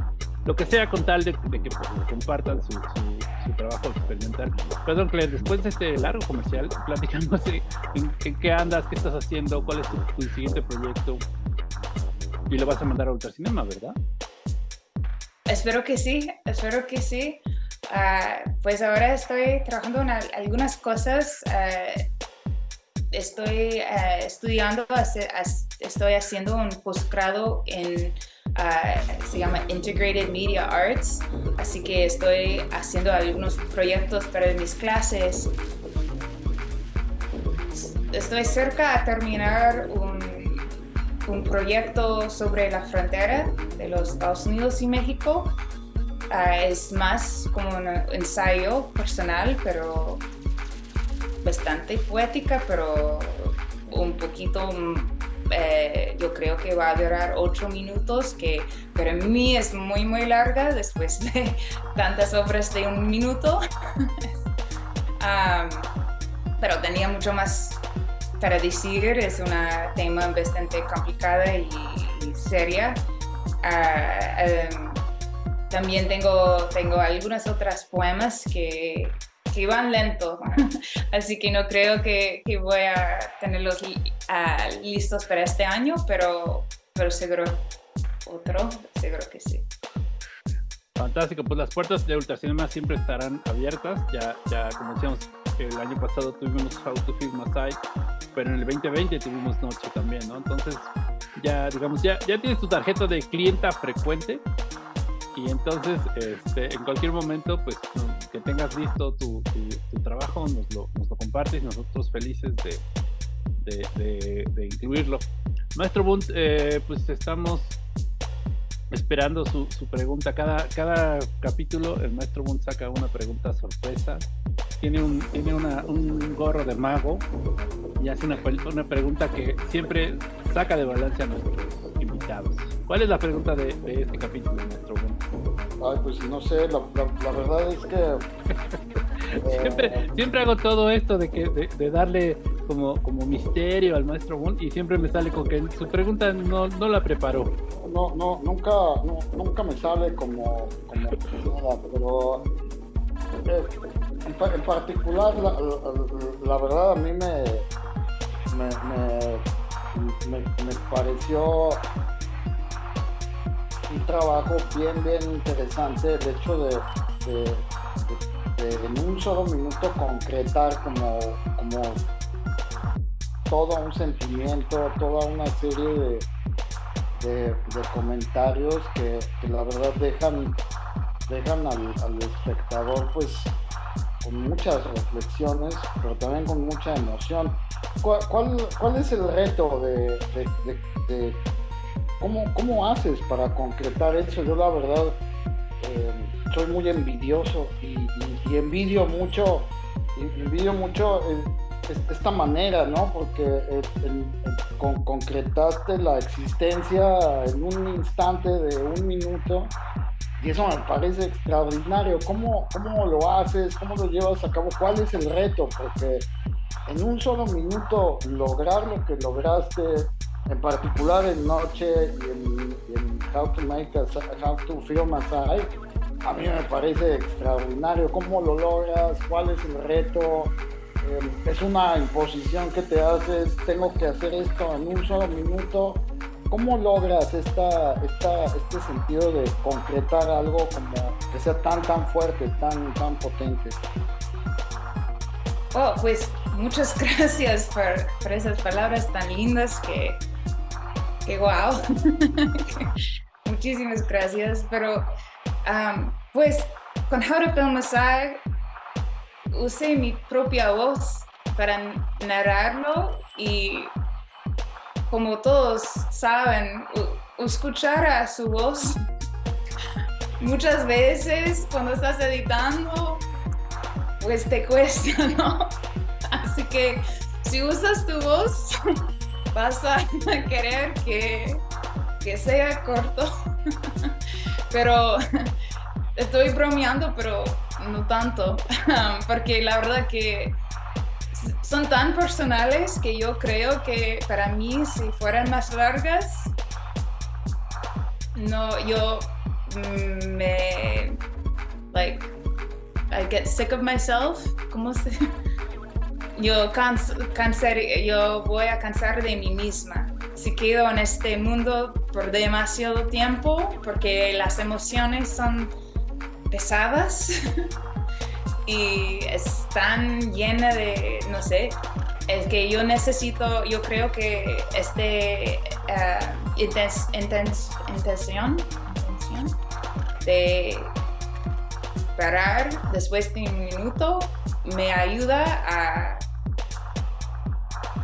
lo que sea con tal de, que pues, compartan su, su, trabajo experimental. Perdón, Claire, después de este largo comercial, platicamos en, qué andas, qué estás haciendo, cuál es tu, siguiente proyecto y lo vas a mandar a Ultracinema, ¿verdad? Espero que sí, espero que sí. Ah, pues ahora estoy trabajando en algunas cosas. Ah, estoy uh, estudiando, estoy haciendo un posgrado en, se llama Integrated Media Arts, así que estoy haciendo algunos proyectos para mis clases. Estoy cerca a terminar un un proyecto sobre la frontera de los Estados Unidos y México. Ah, es más como un ensayo personal, pero bastante poética, pero un poquito, eh, yo creo que va a durar ocho minutos, que para mí es muy, muy larga después de tantas obras de un minuto. Ah, pero tenía mucho más para decir, es un tema bastante complicada y, seria. Ah, em, también tengo, tengo algunas otras poemas que, que van lento, así que no creo que, que voy a tenerlos uh, listos para este año, pero, pero seguro otro, seguro que sí. Fantástico, pues las puertas de Ultracinema siempre estarán abiertas, ya, ya como decíamos, el año pasado tuvimos How to Feel Masai, pero en el 2020 tuvimos Noche también, ¿no? Entonces, ya, digamos, ya, ya tienes tu tarjeta de clienta frecuente y entonces, este, en cualquier momento, pues, que tengas listo tu, tu, trabajo, nos lo, nos lo, compartes, nosotros felices de, de, de, incluirlo. Maestro Bunt, eh, pues estamos esperando su, su, pregunta. Cada, cada capítulo el maestro Bunt saca una pregunta sorpresa tiene un, tiene una, un gorro de mago y hace una, una pregunta que siempre saca de balance a nuestros invitados. ¿Cuál es la pregunta de, de este capítulo, nuestro Ay, pues no sé, la, la, verdad es que... siempre, eh, siempre hago todo esto de, que, de, de, darle como, como misterio al maestro Boone y siempre me sale con que su pregunta no, no la preparó. No, no, nunca, no, nunca me sale como, como nada, pero en, particular, la, verdad a mí me, me, pareció un trabajo bien, bien interesante el hecho de, en un solo minuto concretar como, como todo un sentimiento, toda una serie de, de, comentarios que, la verdad dejan, dejan al, al, espectador pues con muchas reflexiones, pero también con mucha emoción. ¿Cuál, cuál, es el reto de, cómo, cómo, haces para concretar eso? Yo la verdad eh, soy muy envidioso y, envidio mucho, envidio mucho esta manera, ¿no? Porque eh, concretaste la existencia en un instante de un minuto y eso me parece extraordinario. ¿Cómo, ¿Cómo lo haces? ¿Cómo lo llevas a cabo? ¿Cuál es el reto? Porque en un solo minuto lograr lo que lograste, en particular en Noche y en, How to Make a, How to Film a a mí me parece extraordinario. ¿Cómo lo logras? ¿Cuál es el reto? Eh, es una imposición que te haces, tengo que hacer esto en un solo minuto ¿Cómo logras esta, este sentido de concretar algo como que sea tan, tan fuerte, tan, tan potente? Oh, pues muchas gracias por esas palabras tan lindas que, que wow. Muchísimas gracias. Pero, pues, con How to Film usé mi propia voz para narrarlo y como todos saben, escuchar a su voz muchas veces cuando estás editando, pues te cuesta, ¿no? Así que si usas tu voz, vas a querer que, que sea corto. Pero estoy bromeando, pero no tanto, porque la verdad que son tan personales que yo creo que para mí si fueran más largas, no, yo mm, me, like, I get sick of myself, ¿cómo se? Yo, yo voy a cansar de mí misma si quedo en este mundo por demasiado tiempo, porque las emociones son pesadas. y están llena de, no sé, es que yo necesito, yo creo que este uh, intención, de parar después de un minuto me ayuda a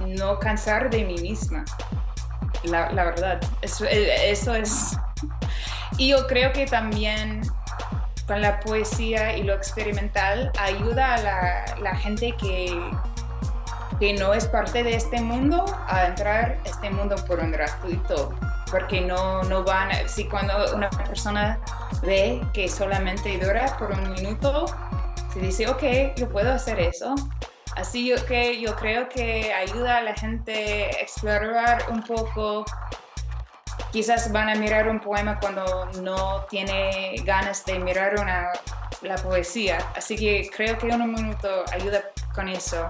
no cansar de mí misma. La, verdad, eso, eso es... Y yo creo que también con la poesía y lo experimental ayuda a la, gente que, que no es parte de este mundo a entrar a este mundo por un gratuito porque no, no van, si cuando una persona ve que solamente dura por un minuto, se dice, ok, yo puedo hacer eso. Así que yo creo que ayuda a la gente a explorar un poco quizás van a mirar un poema cuando no tiene ganas de mirar una, la poesía. Así que creo que un minuto ayuda con eso.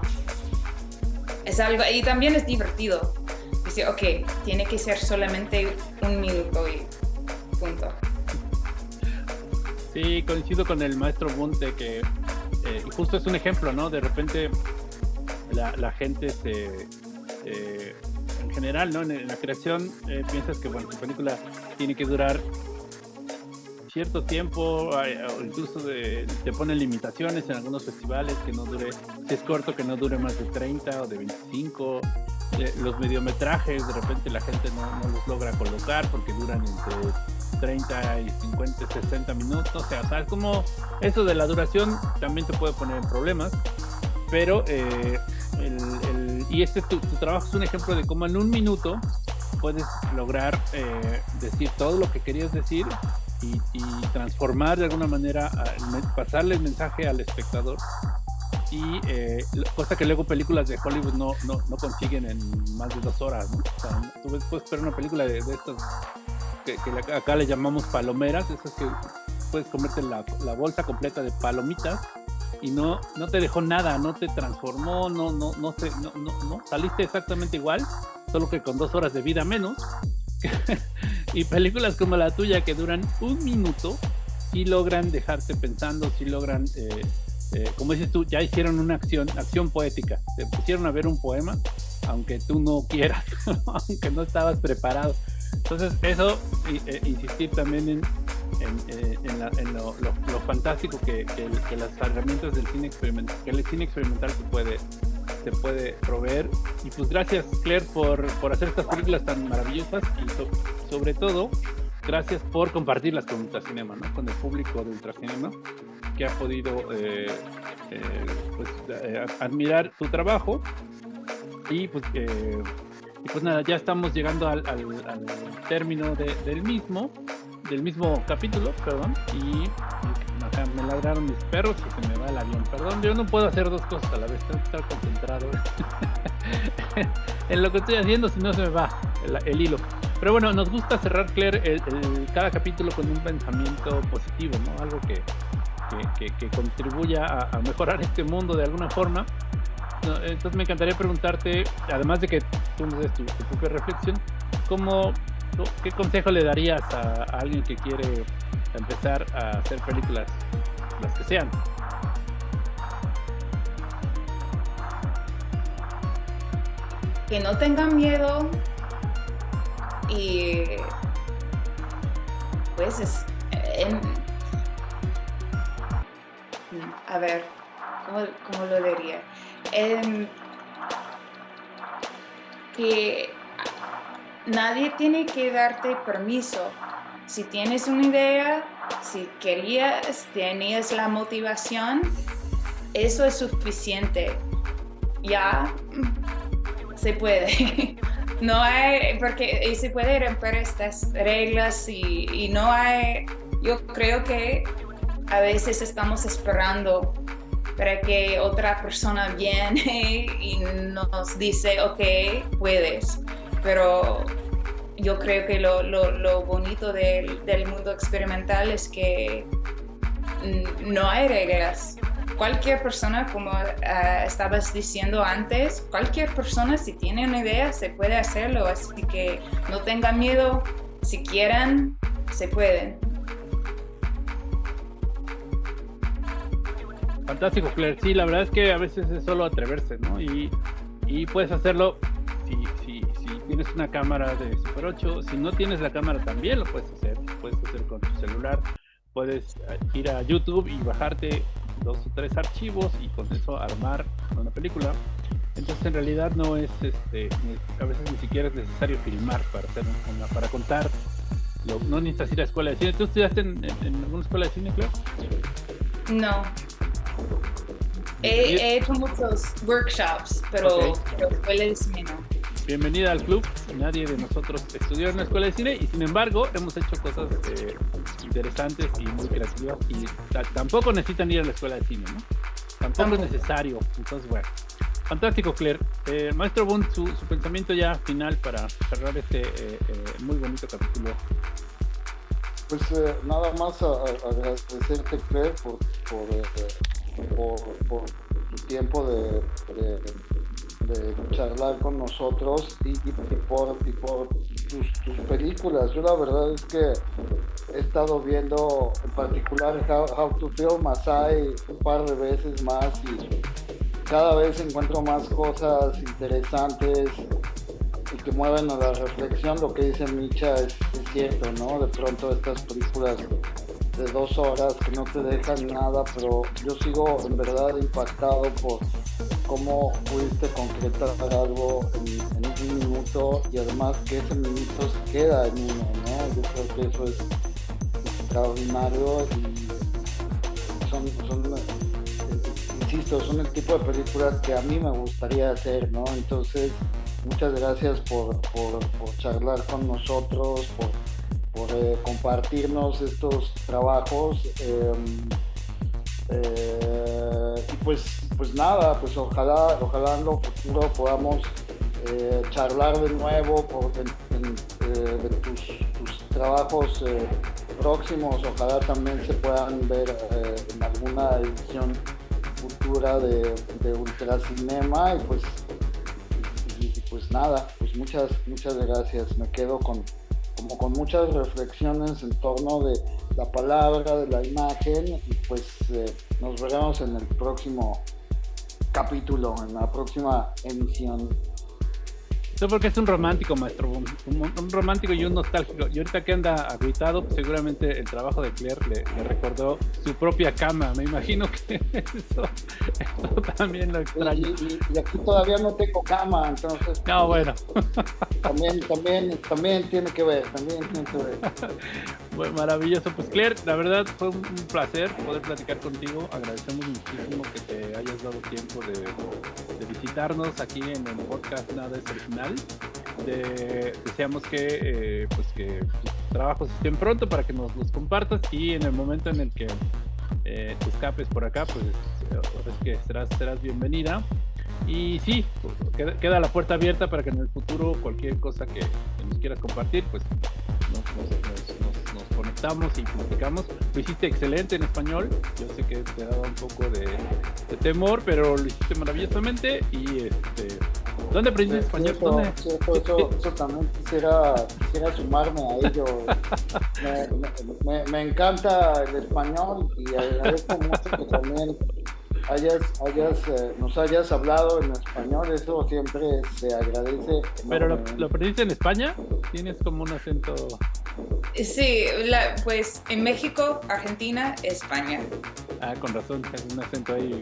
Es algo, y también es divertido. Dice, ok, tiene que ser solamente un minuto y punto. Sí, coincido con el maestro Bunte que eh, justo es un ejemplo, ¿no? De repente la, gente se... Eh, general, ¿no? En, la creación eh, piensas que, bueno, tu película tiene que durar cierto tiempo, incluso te ponen limitaciones en algunos festivales que no dure, si es corto, que no dure más de 30 o de 25. Eh, los mediometrajes, de repente la gente no, los logra colocar porque duran entre 30 y 50, 60 minutos. O sea, tal como eso de la duración también te puede poner en problemas, pero eh, y este tu, trabajo es un ejemplo de cómo en un minuto puedes lograr eh, decir todo lo que querías decir y, transformar de alguna manera, pasarle el mensaje al espectador. Y eh, cosa que luego películas de Hollywood no, no, no, consiguen en más de dos horas. ¿no? O sea, tú puedes ver una película de, estas que, acá le llamamos palomeras, esas que puedes comerte la, la bolsa completa de palomitas y no, no te dejó nada, no te transformó, no, no, no, sé, no, no, no, saliste exactamente igual, solo que con dos horas de vida menos. y películas como la tuya que duran un minuto, sí logran dejarte pensando, sí logran eh, eh, como dices tú, ya hicieron una acción, acción poética, te pusieron a ver un poema, aunque tú no quieras, aunque no estabas preparado. Entonces, eso, eh, insistir también en, en, lo, fantástico que, las herramientas del cine experimental, que el cine experimental se puede, se puede proveer. Y pues gracias, Claire, por, por hacer estas películas tan maravillosas y sobre todo, gracias por compartirlas con Ultracinema, ¿no? con el público de Ultracinema que ha podido eh, eh, pues, eh, admirar tu trabajo y pues, pues nada, ya estamos llegando al, término del mismo, del mismo capítulo, perdón, y, me ladraron mis perros y se me va el avión, perdón, yo no puedo hacer dos cosas a la vez, tengo que estar concentrado en lo que estoy haciendo, si no se me va el, hilo. Pero bueno, nos gusta cerrar, Claire, cada capítulo con un pensamiento positivo, ¿no? Algo que, que, contribuya a, mejorar este mundo de alguna forma. entonces me encantaría preguntarte, además de que tú nos des tu, propia reflexión, ¿cómo, ¿qué consejo le darías a, alguien que quiere empezar a hacer películas, las que sean? Que no tengan miedo y pues es, a ver, ¿cómo, lo diría? Em, que nadie tiene que darte permiso. Si tienes una idea, si querías, tenías la motivación, eso es suficiente. Ya se puede. No hay, porque se puede romper estas reglas y, y no hay, yo creo que a veces estamos esperando para que otra persona viene y nos dice, ok, puedes. Pero yo creo que lo, lo, bonito del, del, mundo experimental es que no hay reglas. Cualquier persona, como ah, estabas diciendo antes, cualquier persona si tiene una idea se puede hacerlo. Así que no tengan miedo, si quieren, se pueden. Fantástico, Claire. Sí, la verdad es que a veces es solo atreverse, ¿no? Y, y puedes hacerlo si, si, tienes una cámara de Super 8. Si no tienes la cámara también lo puedes hacer. Puedes hacer con tu celular. Puedes eh, ir a YouTube y bajarte dos o tres archivos y con eso armar una película. Entonces en realidad no es, este, a veces ni siquiera es necesario filmar para hacer una, para contar. no necesitas ir a escuela de cine. ¿Tú estudiaste en, en alguna escuela de cine, Claire? No, He, hecho muchos workshops, pero, escuela de cine no. Bienvenida al club. Nadie de nosotros estudió en la escuela de cine y sin embargo hemos hecho cosas eh, interesantes y muy creativas y tampoco necesitan ir a la escuela de cine, ¿no? Tampoco, es necesario. Entonces, bueno. Fantástico, Claire. Eh, Maestro Bund, su, pensamiento ya final para cerrar este eh, muy bonito capítulo. Pues nada más agradecerte, Claire, por, por por, tu tiempo de, charlar con nosotros y, por, tus, películas. Yo la verdad es que he estado viendo en particular How, to Film Asai un par de veces más y cada vez encuentro más cosas interesantes y que mueven a la reflexión. Lo que dice Micha es cierto, ¿no? De pronto estas películas de dos horas que no te dejan nada, pero yo sigo en verdad impactado por cómo pudiste concretar algo en, un minuto y además que ese minuto se queda en uno, ¿no? Yo creo que eso es extraordinario y son, insisto, son el tipo de películas que a mí me gustaría hacer, ¿no? Entonces, muchas gracias por, por, charlar con nosotros, por por eh, compartirnos estos trabajos. Em, eh, y pues, pues nada, pues ojalá, ojalá en lo futuro podamos eh, charlar de nuevo por, de tus, trabajos próximos. Ojalá también se puedan ver en alguna edición futura de, de Ultracinema. Y pues, pues nada, pues muchas, muchas gracias. Me quedo con, como con muchas reflexiones en torno de la palabra, de la imagen y pues eh, nos veremos en el próximo capítulo, en la próxima emisión. Eso porque es un romántico, maestro. Un, un, romántico y un nostálgico. Y ahorita que anda agüitado, pues seguramente el trabajo de Claire le, le recordó su propia cama. Me imagino que eso, eso también lo. Y, y- y aquí todavía no tengo cama, entonces No, bueno. también, también, también tiene que ver, también tiene que ver. Bueno, maravilloso. Pues Claire, la verdad fue un, un placer poder platicar contigo. Agradecemos muchísimo que te hayas dado tiempo de, de visitarnos aquí en el podcast Nada es Original. De- deseamos que, eh, pues que tus trabajos estén pronto para que nos los compartas y en el momento en el que eh, te escapes por acá, pues es que serás, serás bienvenida. Y sí, queda, queda la puerta abierta para que en el futuro cualquier cosa que, nos quieras compartir, pues nos, conectamos y platicamos. Lo hiciste excelente en español. Yo sé que te daba un poco de temor, pero lo hiciste maravillosamente. Y este, ¿dónde aprendiste español? ¿Dónde? cierto, eso, eso también quisiera, quisiera sumarme a ello. Me, me- me encanta el español y agradezco mucho que también hayas, hayas, eh, nos hayas hablado en español. Eso siempre se agradece. ¿Pero lo, enormemente. lo aprendiste en España? ¿Tienes como un acento? Sí, la- pues en México, Argentina, España. Ah, con razón, es un acento ahí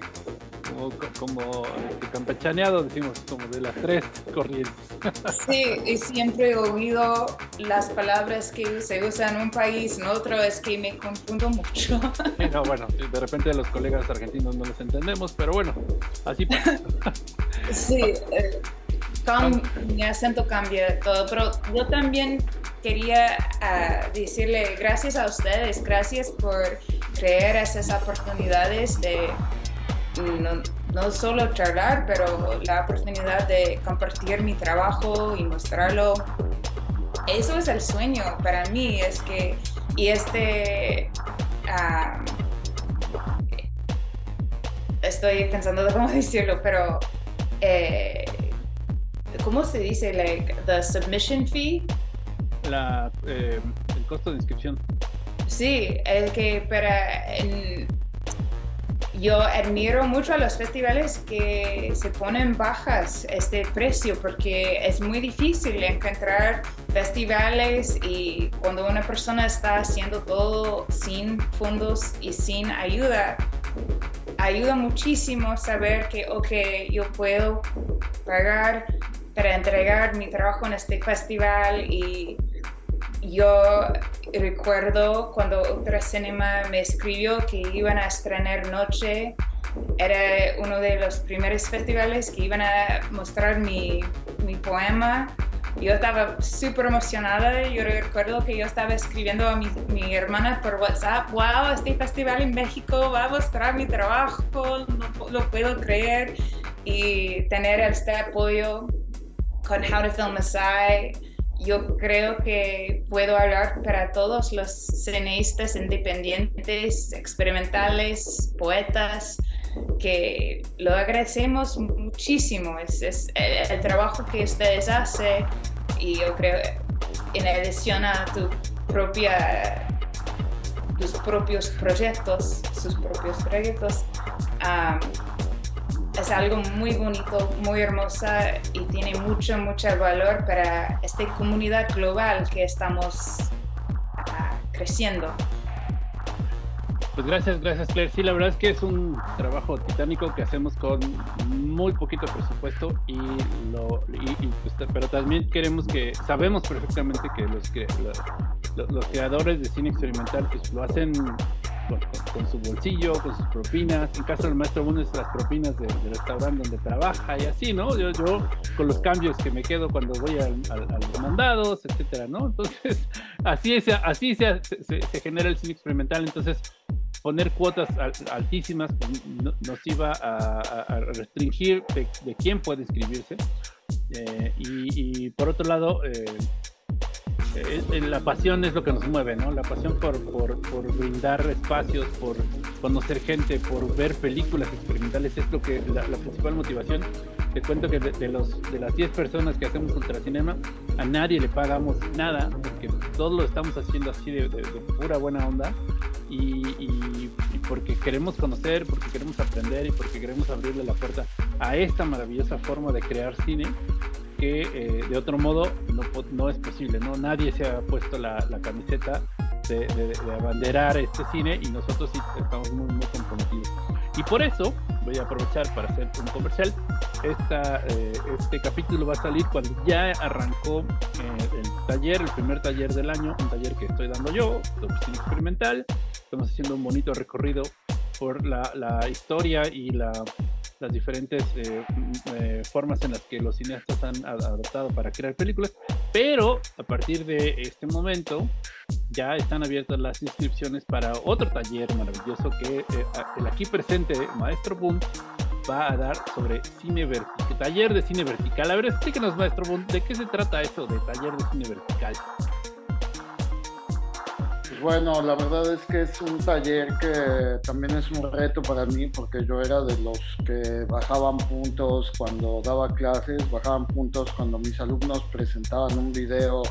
como, como eh, campechaneado, decimos, como de las tres corrientes. Sí, y siempre he oído las palabras que se usan en un país, en otro, es que me confundo mucho. Sí, no, bueno, de repente los colegas argentinos no los entendemos, pero bueno, así pasa. Sí, eh, mi acento cambia todo, pero yo también quería ah, decirle gracias a ustedes, gracias por crear esas oportunidades de no, no solo charlar, pero la oportunidad de compartir mi trabajo y mostrarlo. Eso es el sueño para mí, es que, y este, ah, estoy pensando de cómo decirlo, pero eh, ¿cómo se dice? Like the submission fee. La, eh, el costo de inscripción. Sí, el que para en- yo admiro mucho a los festivales que se ponen bajas este precio porque es muy difícil encontrar festivales y cuando una persona está haciendo todo sin fondos y sin ayuda, ayuda muchísimo saber que, ok, yo puedo pagar para entregar mi trabajo en este festival y yo recuerdo cuando Ultra Cinema me escribió que iban a estrenar Noche. Era uno de los primeros festivales que iban a mostrar mi, mi poema. Yo estaba súper emocionada. Yo recuerdo que yo estaba escribiendo a mi, mi hermana por WhatsApp, wow, este festival en México va a mostrar mi trabajo, no lo puedo creer. Y tener este apoyo con How to Film Sigh yo creo que puedo hablar para todos los cineastas independientes, experimentales, poetas, que lo agradecemos muchísimo. Es, es el, el trabajo que ustedes hacen y yo creo, en adición a tu propia, tus propios proyectos, sus propios proyectos, um, es algo muy bonito, muy hermosa y tiene mucho, mucho valor para esta comunidad global que estamos ah, creciendo. Pues gracias, gracias Claire. Sí, la verdad es que es un trabajo titánico que hacemos con muy poquito presupuesto y lo, y, pues, pero también queremos que sabemos perfectamente que los que los creadores de cine experimental pues lo hacen con, su bolsillo, con sus propinas. En caso del maestro Buno es las propinas del de restaurante donde trabaja y así, ¿no? Yo, yo con los cambios que me quedo cuando voy a los mandados, etcétera, ¿no? Entonces, así es, así se, se, se genera el cine experimental. Entonces, poner cuotas altísimas nos iba a, a restringir de, de, quién puede inscribirse. Eh, y, y, por otro lado, eh, la pasión es lo que nos mueve, ¿no? La pasión por, por, por, brindar espacios, por conocer gente, por ver películas experimentales es lo que la, principal motivación. Te cuento que de, los, de las 10 personas que hacemos Ultracinema, a nadie le pagamos nada, porque todos lo estamos haciendo así de, pura buena onda y, porque queremos conocer, porque queremos aprender y porque queremos abrirle la puerta a esta maravillosa forma de crear cine que eh, de otro modo no, no, es posible, ¿no? Nadie se ha puesto la, la camiseta de, de, abanderar este cine y nosotros sí estamos muy, muy comprometidos. Y por eso voy a aprovechar para hacer un comercial. Esta, eh, este capítulo va a salir cuando ya arrancó eh, el taller, el primer taller del año, un taller que estoy dando yo, de experimental. Estamos haciendo un bonito recorrido por la, la historia y la las diferentes eh, mm, eh, formas en las que los cineastas han adoptado para crear películas, pero a partir de este momento ya están abiertas las inscripciones para otro taller maravilloso que eh, el aquí presente Maestro Boom va a dar sobre cine vertical, taller de cine vertical. A ver, explíquenos Maestro Boom, ¿de qué se trata eso de taller de cine vertical? Bueno, la verdad es que es un taller que también es un reto para mí porque yo era de los que bajaban puntos cuando daba clases, bajaban puntos cuando mis alumnos presentaban un video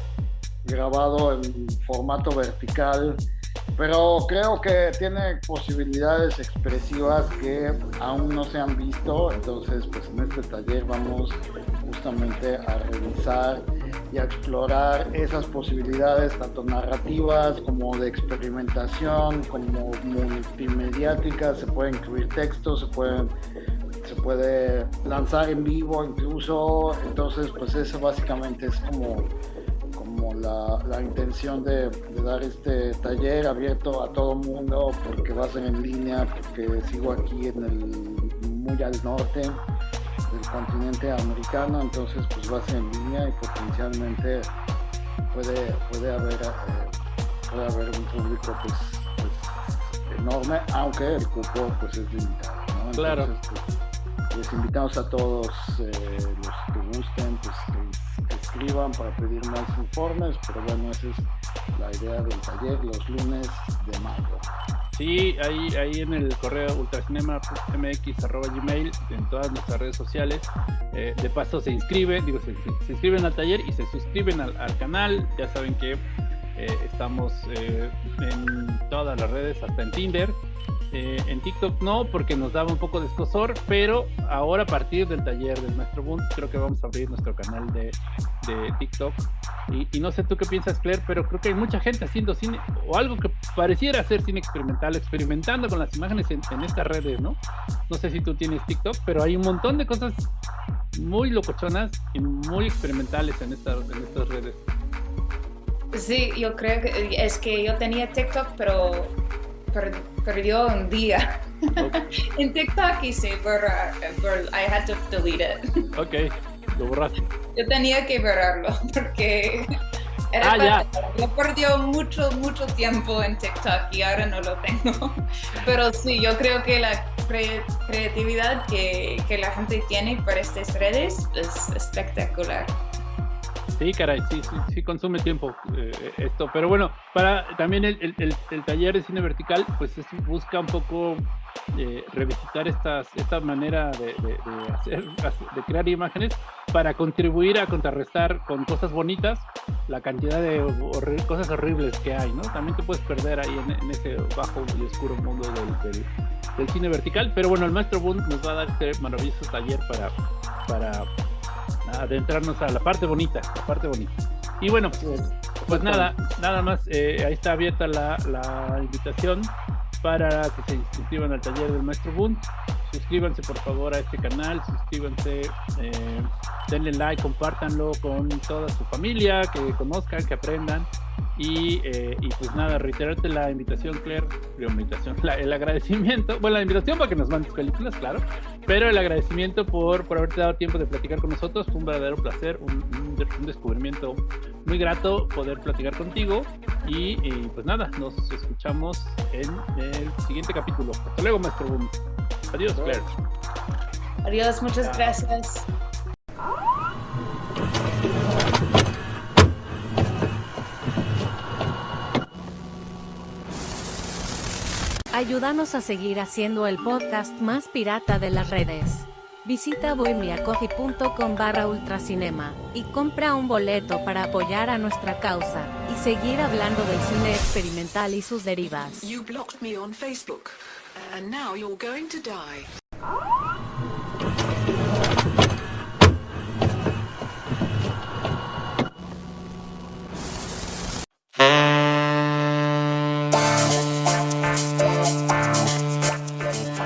grabado en formato vertical, pero creo que tiene posibilidades expresivas que aún no se han visto, entonces pues en este taller vamos justamente a revisar y a explorar esas posibilidades, tanto narrativas como de experimentación, como multimediáticas, se puede incluir textos, se pueden se puede lanzar en vivo incluso, entonces pues eso básicamente es como, como la, intención de, de, dar este taller abierto a todo mundo porque va a ser en línea, porque sigo aquí en el muy al norte del continente americano, entonces pues va a ser en línea y potencialmente puede, puede, haber, eh, puede haber un público pues, pues, enorme, aunque el cupo pues es limitado. ¿no? claro. Pues, les invitamos a todos eh, los que gusten pues, que, escriban para pedir más informes, pero bueno, esa es la idea del taller los lunes de mayo. Sí, ahí, ahí en el correo ultracinema.mx.gmail, en todas nuestras redes sociales. Eh, de paso se inscriben, digo, se, inscriben al taller y se suscriben al, canal. Ya saben que eh, estamos eh, en todas las redes, hasta en Tinder. Eh, en TikTok no, porque nos daba un poco de escosor, pero ahora a partir del taller del Maestro Boom, creo que vamos a abrir nuestro canal de, TikTok. Y, no sé tú qué piensas, Claire, pero creo que hay mucha gente haciendo cine o algo que pareciera ser cine experimental, experimentando con las imágenes en, estas redes, ¿no? No sé si tú tienes TikTok, pero hay un montón de cosas muy locochonas y muy experimentales en estas, en estas redes. Sí, yo creo que es que yo tenía TikTok, pero perdió un día. en TikTok hice borrar, I had to delete it. Ok, lo borraste. Yo tenía que borrarlo porque era ah, yo perdió mucho, mucho tiempo en TikTok y ahora no lo tengo. Pero sí, yo creo que la creatividad que, que la gente tiene para estas redes es espectacular. Sí, caray, sí, sí, sí consume tiempo eh, esto. Pero bueno, para también el, el, taller de cine vertical, pues busca un poco eh, revisitar estas, esta manera de, de, hacer, de crear imágenes para contribuir a contrarrestar con cosas bonitas la cantidad de cosas horribles que hay, ¿no? También te puedes perder ahí en, ese bajo y oscuro mundo del, del, cine vertical. Pero bueno, el maestro Bund nos va a dar este maravilloso taller para, para adentrarnos a la parte bonita, la parte bonita. Y bueno, pues nada, nada más, eh, ahí está abierta la, la, invitación para que se inscriban al taller del Maestro Boone. Suscríbanse por favor a este canal, suscríbanse, eh, denle like, compártanlo con toda su familia, que conozcan, que aprendan. Y, eh, y, pues nada, reiterarte la invitación, Claire, la invitación, el agradecimiento, bueno, la invitación para que nos mandes películas, claro, pero el agradecimiento por, por haberte dado tiempo de platicar con nosotros, fue un verdadero placer, un, un, descubrimiento muy grato poder platicar contigo y, pues nada, nos escuchamos en el siguiente capítulo. Hasta luego, maestro Boom. Adiós, Claire. Adiós, muchas gracias. Ayúdanos a seguir haciendo el podcast más pirata de las redes. Visita bohemiacoffee.com barra ultracinema y compra un boleto para apoyar a nuestra causa y seguir hablando del cine experimental y sus derivas.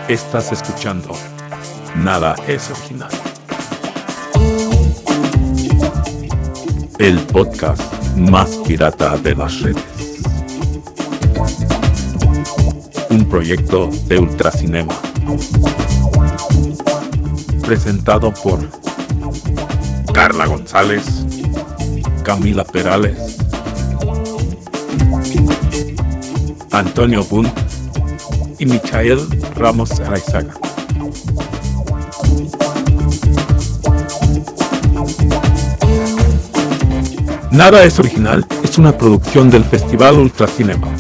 Estás escuchando. Nada es original. El podcast más pirata de las redes. Un proyecto de Ultracinema. Presentado por Carla González, Camila Perales, Antonio Bunt y Michael Ramos Araizaga. Nada es original es una producción del Festival Ultracinema.